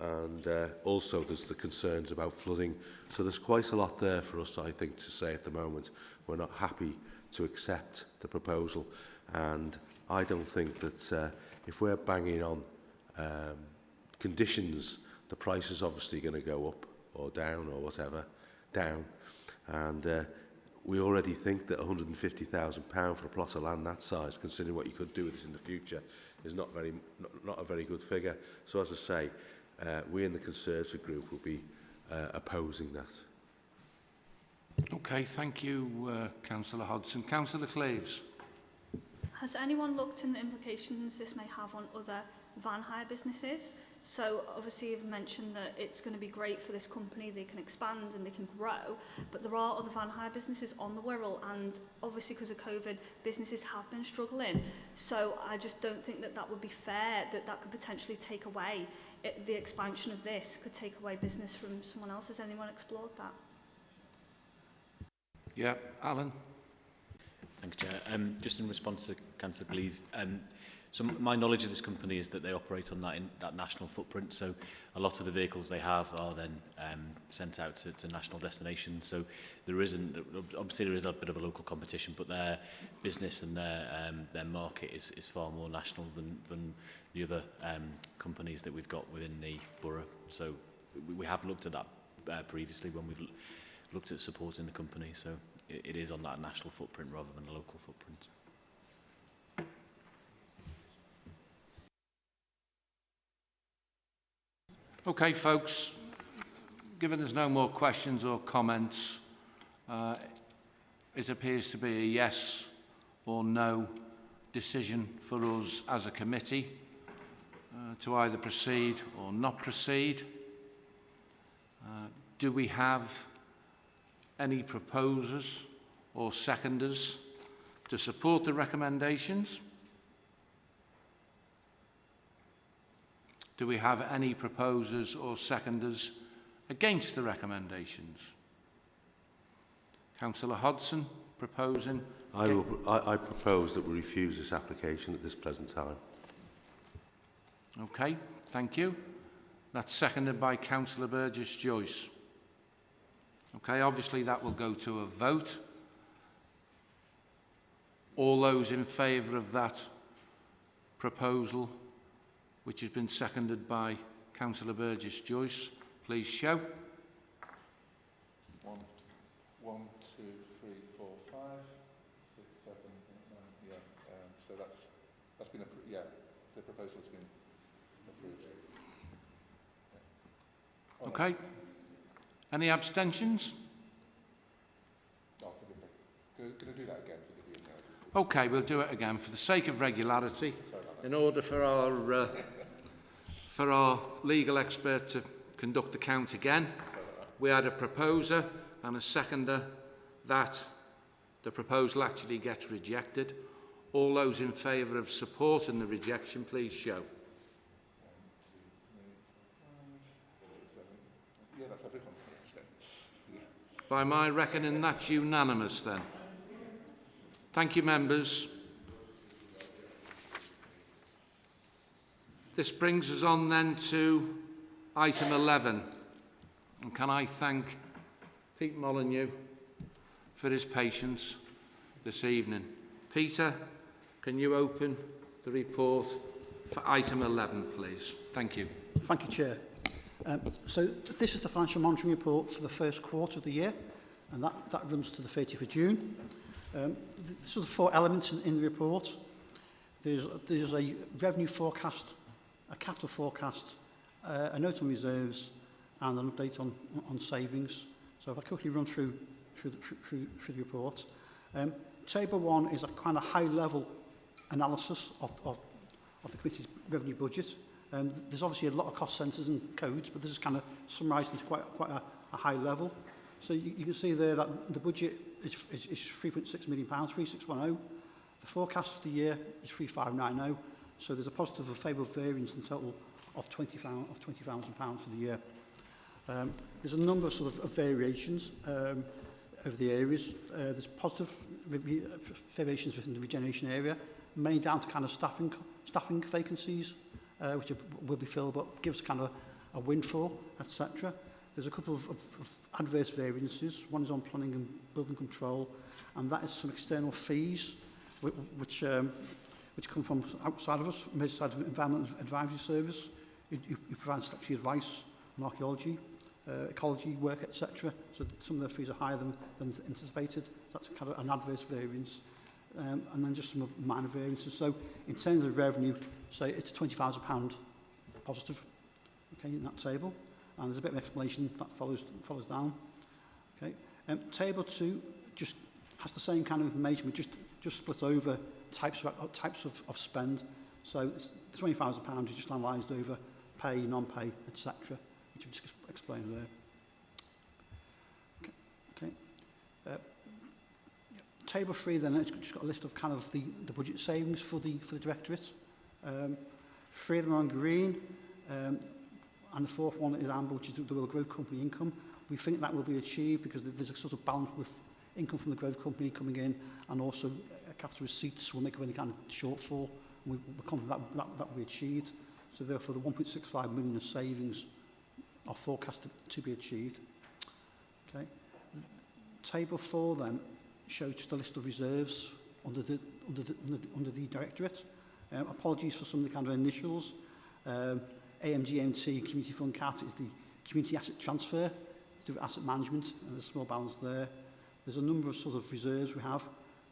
And uh, also there's the concerns about flooding. So there's quite a lot there for us, I think, to say at the moment. We're not happy to accept the proposal. And I don't think that uh, if we're banging on um, conditions, the price is obviously going to go up or down or whatever, down. And uh, we already think that £150,000 for a plot of land that size, considering what you could do with this in the future, is not, very, not, not a very good figure. So as I say, uh, we in the Conservative group will be uh, opposing that. Okay, thank you, uh, Councillor Hodson. Councillor Claves. Has anyone looked in the implications this may have on other van hire businesses? So obviously you've mentioned that it's going to be great for this company, they can expand and they can grow, but there are other van hire businesses on the Wirral and obviously because of COVID, businesses have been struggling. So I just don't think that that would be fair, that that could potentially take away, it, the expansion of this could take away business from someone else. Has anyone explored that? Yeah, Alan. Thanks, Chair. Um, just in response to Councillor Gleave, um, So my knowledge of this company is that they operate on that, in, that national footprint. So a lot of the vehicles they have are then um, sent out to, to national destinations. So there isn't, obviously there is a bit of a local competition, but their business and their, um, their market is, is far more national than, than the other um, companies that we've got within the borough. So we, we have looked at that uh, previously when we've looked at supporting the company. So it, it is on that national footprint rather than a local footprint. Okay, folks, given there's no more questions or comments, uh, it appears to be a yes or no decision for us as a committee uh, to either proceed or not proceed. Uh, do we have any proposers or seconders to support the recommendations? Do we have any proposers or seconders against the recommendations? Councillor Hodson proposing. I, will, I, I propose that we refuse this application at this present time. Okay, thank you. That's seconded by Councillor Burgess Joyce. Okay, obviously that will go to a vote. All those in favour of that proposal, which has been seconded by Councillor Burgess Joyce, please show. One, one, two, three, four, five, six, seven, eight, nine. Yeah. Um, so that's that's been approved. Yeah, the proposal has been approved. Yeah. Oh, Okay. Any abstentions? No, forgive. Can, can I do that again? Forgive me. No, Okay, we'll do it again for the sake of regularity, in order for our uh, for our legal expert to conduct the count again. We had a proposer and a seconder that the proposal actually gets rejected. All those in favour of supporting the rejection, please show. By my reckoning, that's unanimous then. Thank you, members. This brings us on then to item 11. And can I thank Pete Molyneux for his patience this evening. Peter, can you open the report for item 11, please? Thank you. Thank you, Chair. Um, so this is the financial monitoring report for the first quarter of the year, and that, that runs to the 30th of June. Um, th there's four elements in, in the report. There's, there's a revenue forecast, a capital forecast, uh, a note on reserves, and an update on, on savings. So if I quickly run through through the, through, through the report. Um, table one is a kind of high-level analysis of, of, of the committee's revenue budget. Um, there's obviously a lot of cost centres and codes, but this is kind of summarised into quite, quite a, a high level. So you, you can see there that the budget is, is, is 3.6 million, pounds, 3610. The forecast for the year is 3590. So there's a positive of favourable variance in total of £20,000 of £20, for the year. Um, there's a number sort of, of variations um, of the areas. Uh, there's positive variations within the regeneration area, mainly down to kind of staffing, staffing vacancies, uh, which will be filled, but gives kind of a windfall, etc. There's a couple of, of, of adverse variances. One is on planning and building control, and that is some external fees, which, which um, which come from outside of us, from outside of Environment Advisory Service, You, you who provides statutory advice on archaeology, uh, ecology work, etc. So some of the fees are higher than, than anticipated. That's kind of an adverse variance. Um, and then just some minor variances. So in terms of revenue, say it's £20,000 positive okay, in that table. And there's a bit of an explanation that follows, follows down. Okay. Um, table 2 just has the same kind of information, but just, just split over types of, uh, types of, of spend. So £20,000 is just analysed over pay, non-pay, etc., which I've just explained there. Okay. okay. Uh, table three then, it's just got a list of kind of the, the budget savings for the, for the directorate. Um, three of them are on green, um, and the fourth one is amber, which is the will growth company income. We think that will be achieved because there's a sort of balance with income from the growth company coming in and also capital receipts will make up any kind of shortfall. And we, we're confident that, that, that will be achieved. So therefore, the 1.65 million of savings are forecast to, to be achieved. Okay. Table 4 then shows just a list of reserves under the, under the, under the, under the directorate. Um, apologies for some of the kind of initials. Um, AMGMT Community Fund CAT is the Community Asset Transfer to do with asset management, and there's a small balance there. There's a number of sort of reserves we have.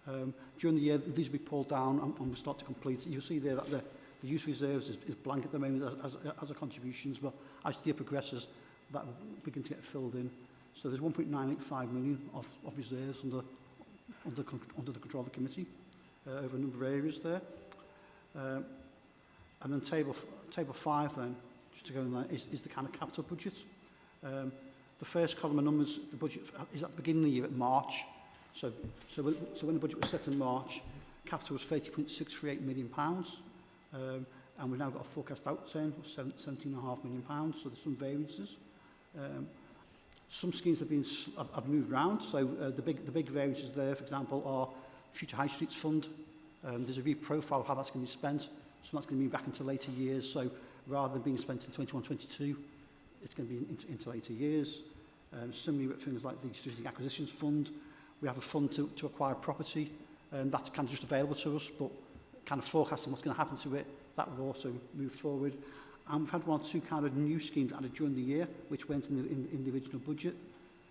Um, during the year, these will be pulled down and, and we start to complete. You'll see there that the, the use reserves is, is blank at the moment as, as, as a contributions, but as the year progresses, that begin to get filled in. So there's 1.985 million of, of reserves under, under, under the control of the committee uh, over a number of areas there. Um, and then table, table five then, just to go in there, is, is the kind of capital budget. Um, the first column of numbers, the budget is at the beginning of the year at March, So, so, so when the budget was set in March, capital was 30.638 million. Pounds, um, and we've now got a forecast outturn of 17.5 million, pounds, so there's some variances. Um, some schemes have been have, have moved around, so uh, the, big, the big variances there, for example, are Future High Streets Fund. Um, there's a reprofile how that's going to be spent, so that's going to be back into later years, so rather than being spent in 21-22, it's going to be into, into later years. Um, similarly with things like the Strategic Acquisitions Fund, we have a fund to, to acquire property and um, that's kind of just available to us, but kind of forecasting what's going to happen to it, that will also move forward. And we've had one or two kind of new schemes added during the year, which went in the, in, in the original budget.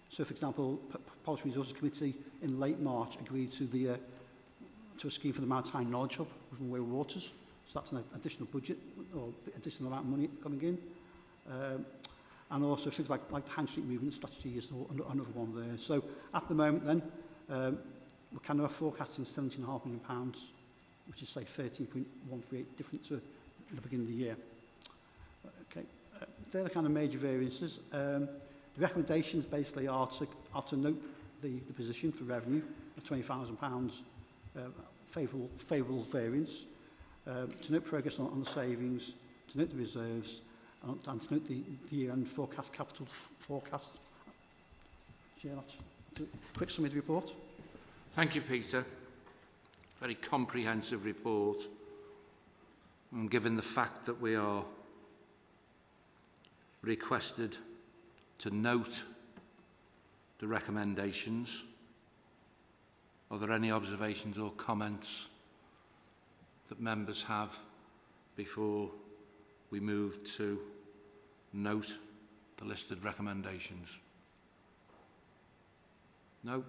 So, for example, P Policy Resources Committee in late March agreed to the uh, to a scheme for the Maritime Knowledge Hub within Wales Waters. So that's an additional budget or additional amount of money coming in. Um, and also things like, like the Hand Street Movement strategy is another one there. So at the moment then, Um, we're kind of forecasting 17.5 million, pounds, which is say 13.138 different to the beginning of the year. Okay, uh, they're the kind of major variances. Um, the recommendations basically are to, are to note the, the position for revenue of £20,000 uh, favourable, favourable variance, um, to note progress on, on the savings, to note the reserves, and, and to note the, the year-end forecast capital forecast. Yeah, that's quick summary report. Thank you, Peter. Very comprehensive report. and given the fact that we are requested to note the recommendations, are there any observations or comments that members have before we move to note the listed recommendations? No?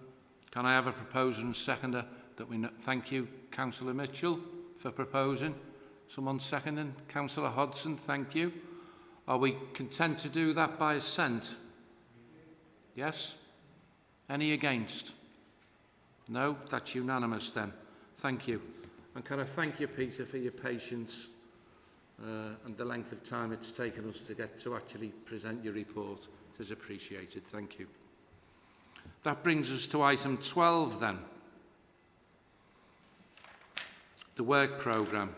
Can I have a proposer and seconder that we... Thank you, Councillor Mitchell, for proposing. Someone seconding? Councillor Hodson, thank you. Are we content to do that by assent? Yes? Any against? No? That's unanimous then. Thank you. And can I thank you, Peter, for your patience uh, and the length of time it's taken us to get to actually present your report. It is appreciated. Thank you. That brings us to item 12 then. The work programme,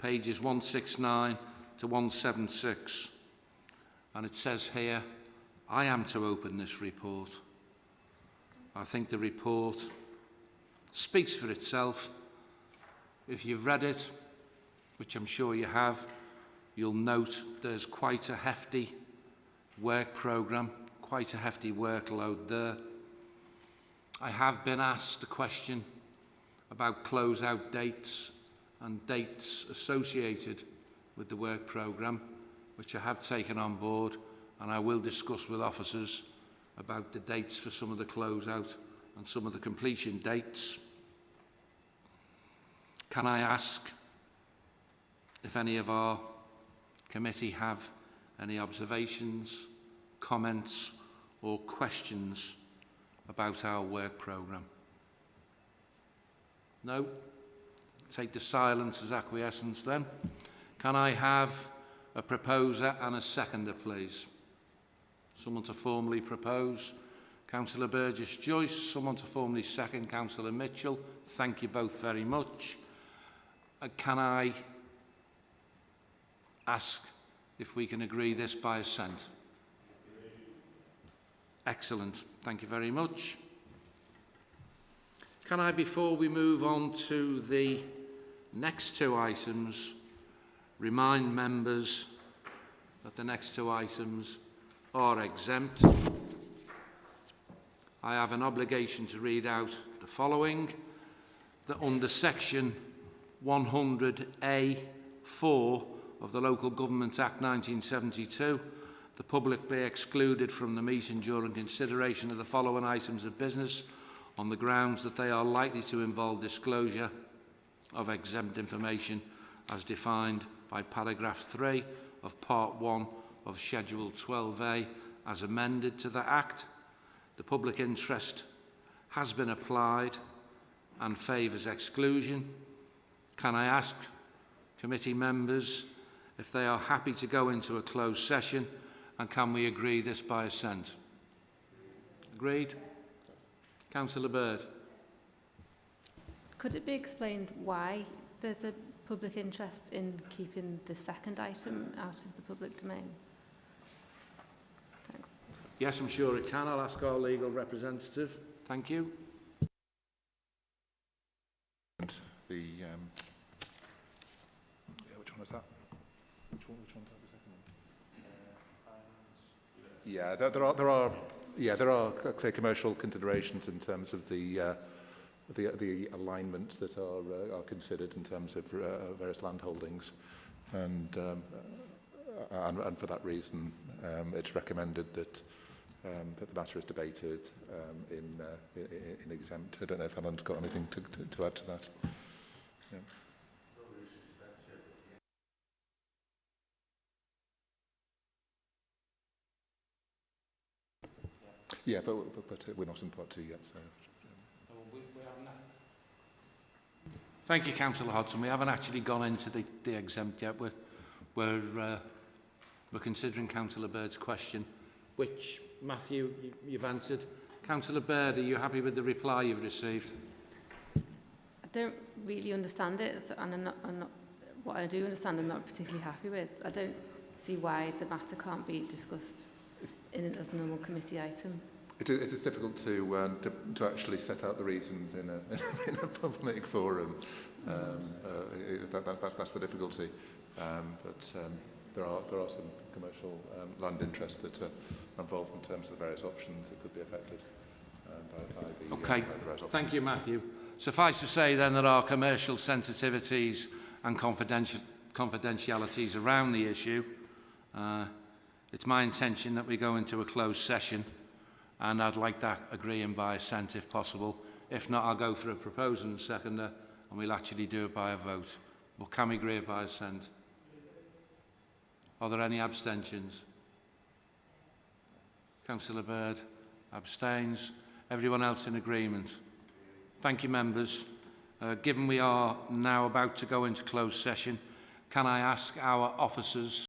pages 169 to 176. And it says here, I am to open this report. I think the report speaks for itself. If you've read it, which I'm sure you have, you'll note there's quite a hefty work programme, quite a hefty workload there. I have been asked a question about close-out dates and dates associated with the work programme, which I have taken on board, and I will discuss with officers about the dates for some of the close-out and some of the completion dates. Can I ask if any of our committee have any observations, comments or questions about our work programme? No? Take the silence as acquiescence then. Can I have a proposer and a seconder, please? Someone to formally propose. Councillor Burgess Joyce, someone to formally second Councillor Mitchell. Thank you both very much. Uh, can I ask if we can agree this by assent? Excellent. Thank you very much. Can I, before we move on to the next two items, remind members that the next two items are exempt. I have an obligation to read out the following, that under section 100A4 of the Local Government Act 1972, the public be excluded from the meeting during consideration of the following items of business on the grounds that they are likely to involve disclosure of exempt information as defined by paragraph 3 of part 1 of Schedule 12A as amended to the Act. The public interest has been applied and favours exclusion. Can I ask committee members if they are happy to go into a closed session and can we agree this by assent? Agreed? Councillor Bird. Could it be explained why there's a public interest in keeping the second item out of the public domain? Thanks. Yes, I'm sure it can. I'll ask our legal representative. Thank you. The um, yeah, which one is that? Yeah, there, there are there are yeah there are clear commercial considerations in terms of the. Uh, the, the alignments that are, uh, are considered in terms of uh, uh various land holdings. And, um, uh, and, and for that reason, um, it's recommended that, um, that the matter is debated um, in, uh, in, in exempt. I don't know if Alan's got anything to, to, to add to that. Yeah. Yeah, but, but, but uh, we're not in part two yet, so... Thank you, Councillor Hodson. We haven't actually gone into the, the exempt yet. We're, we're, uh, we're considering Councillor Bird's question, which, Matthew, you, you've answered. Councillor Bird, are you happy with the reply you've received? I don't really understand it, so, and I'm not, I'm not, what I do understand I'm not particularly happy with. I don't see why the matter can't be discussed in it as a normal committee item. It is, it is difficult to, uh, to, to actually set out the reasons in a, in a public forum. Um, uh, that, that, that's, that's the difficulty. Um, but um, there, are, there are some commercial um, land interests that are involved in terms of the various options that could be affected um, by, by the, uh, okay. uh, by the various options. Thank you, Matthew. Suffice to say, then, there are commercial sensitivities and confidential confidentialities around the issue. Uh, it's my intention that we go into a closed session and I'd like that agreeing by assent if possible. If not, I'll go for a proposal and seconder and we'll actually do it by a vote. But can we agree by assent? Are there any abstentions? Councillor Bird abstains. Everyone else in agreement? Thank you, members. Uh, given we are now about to go into closed session, can I ask our officers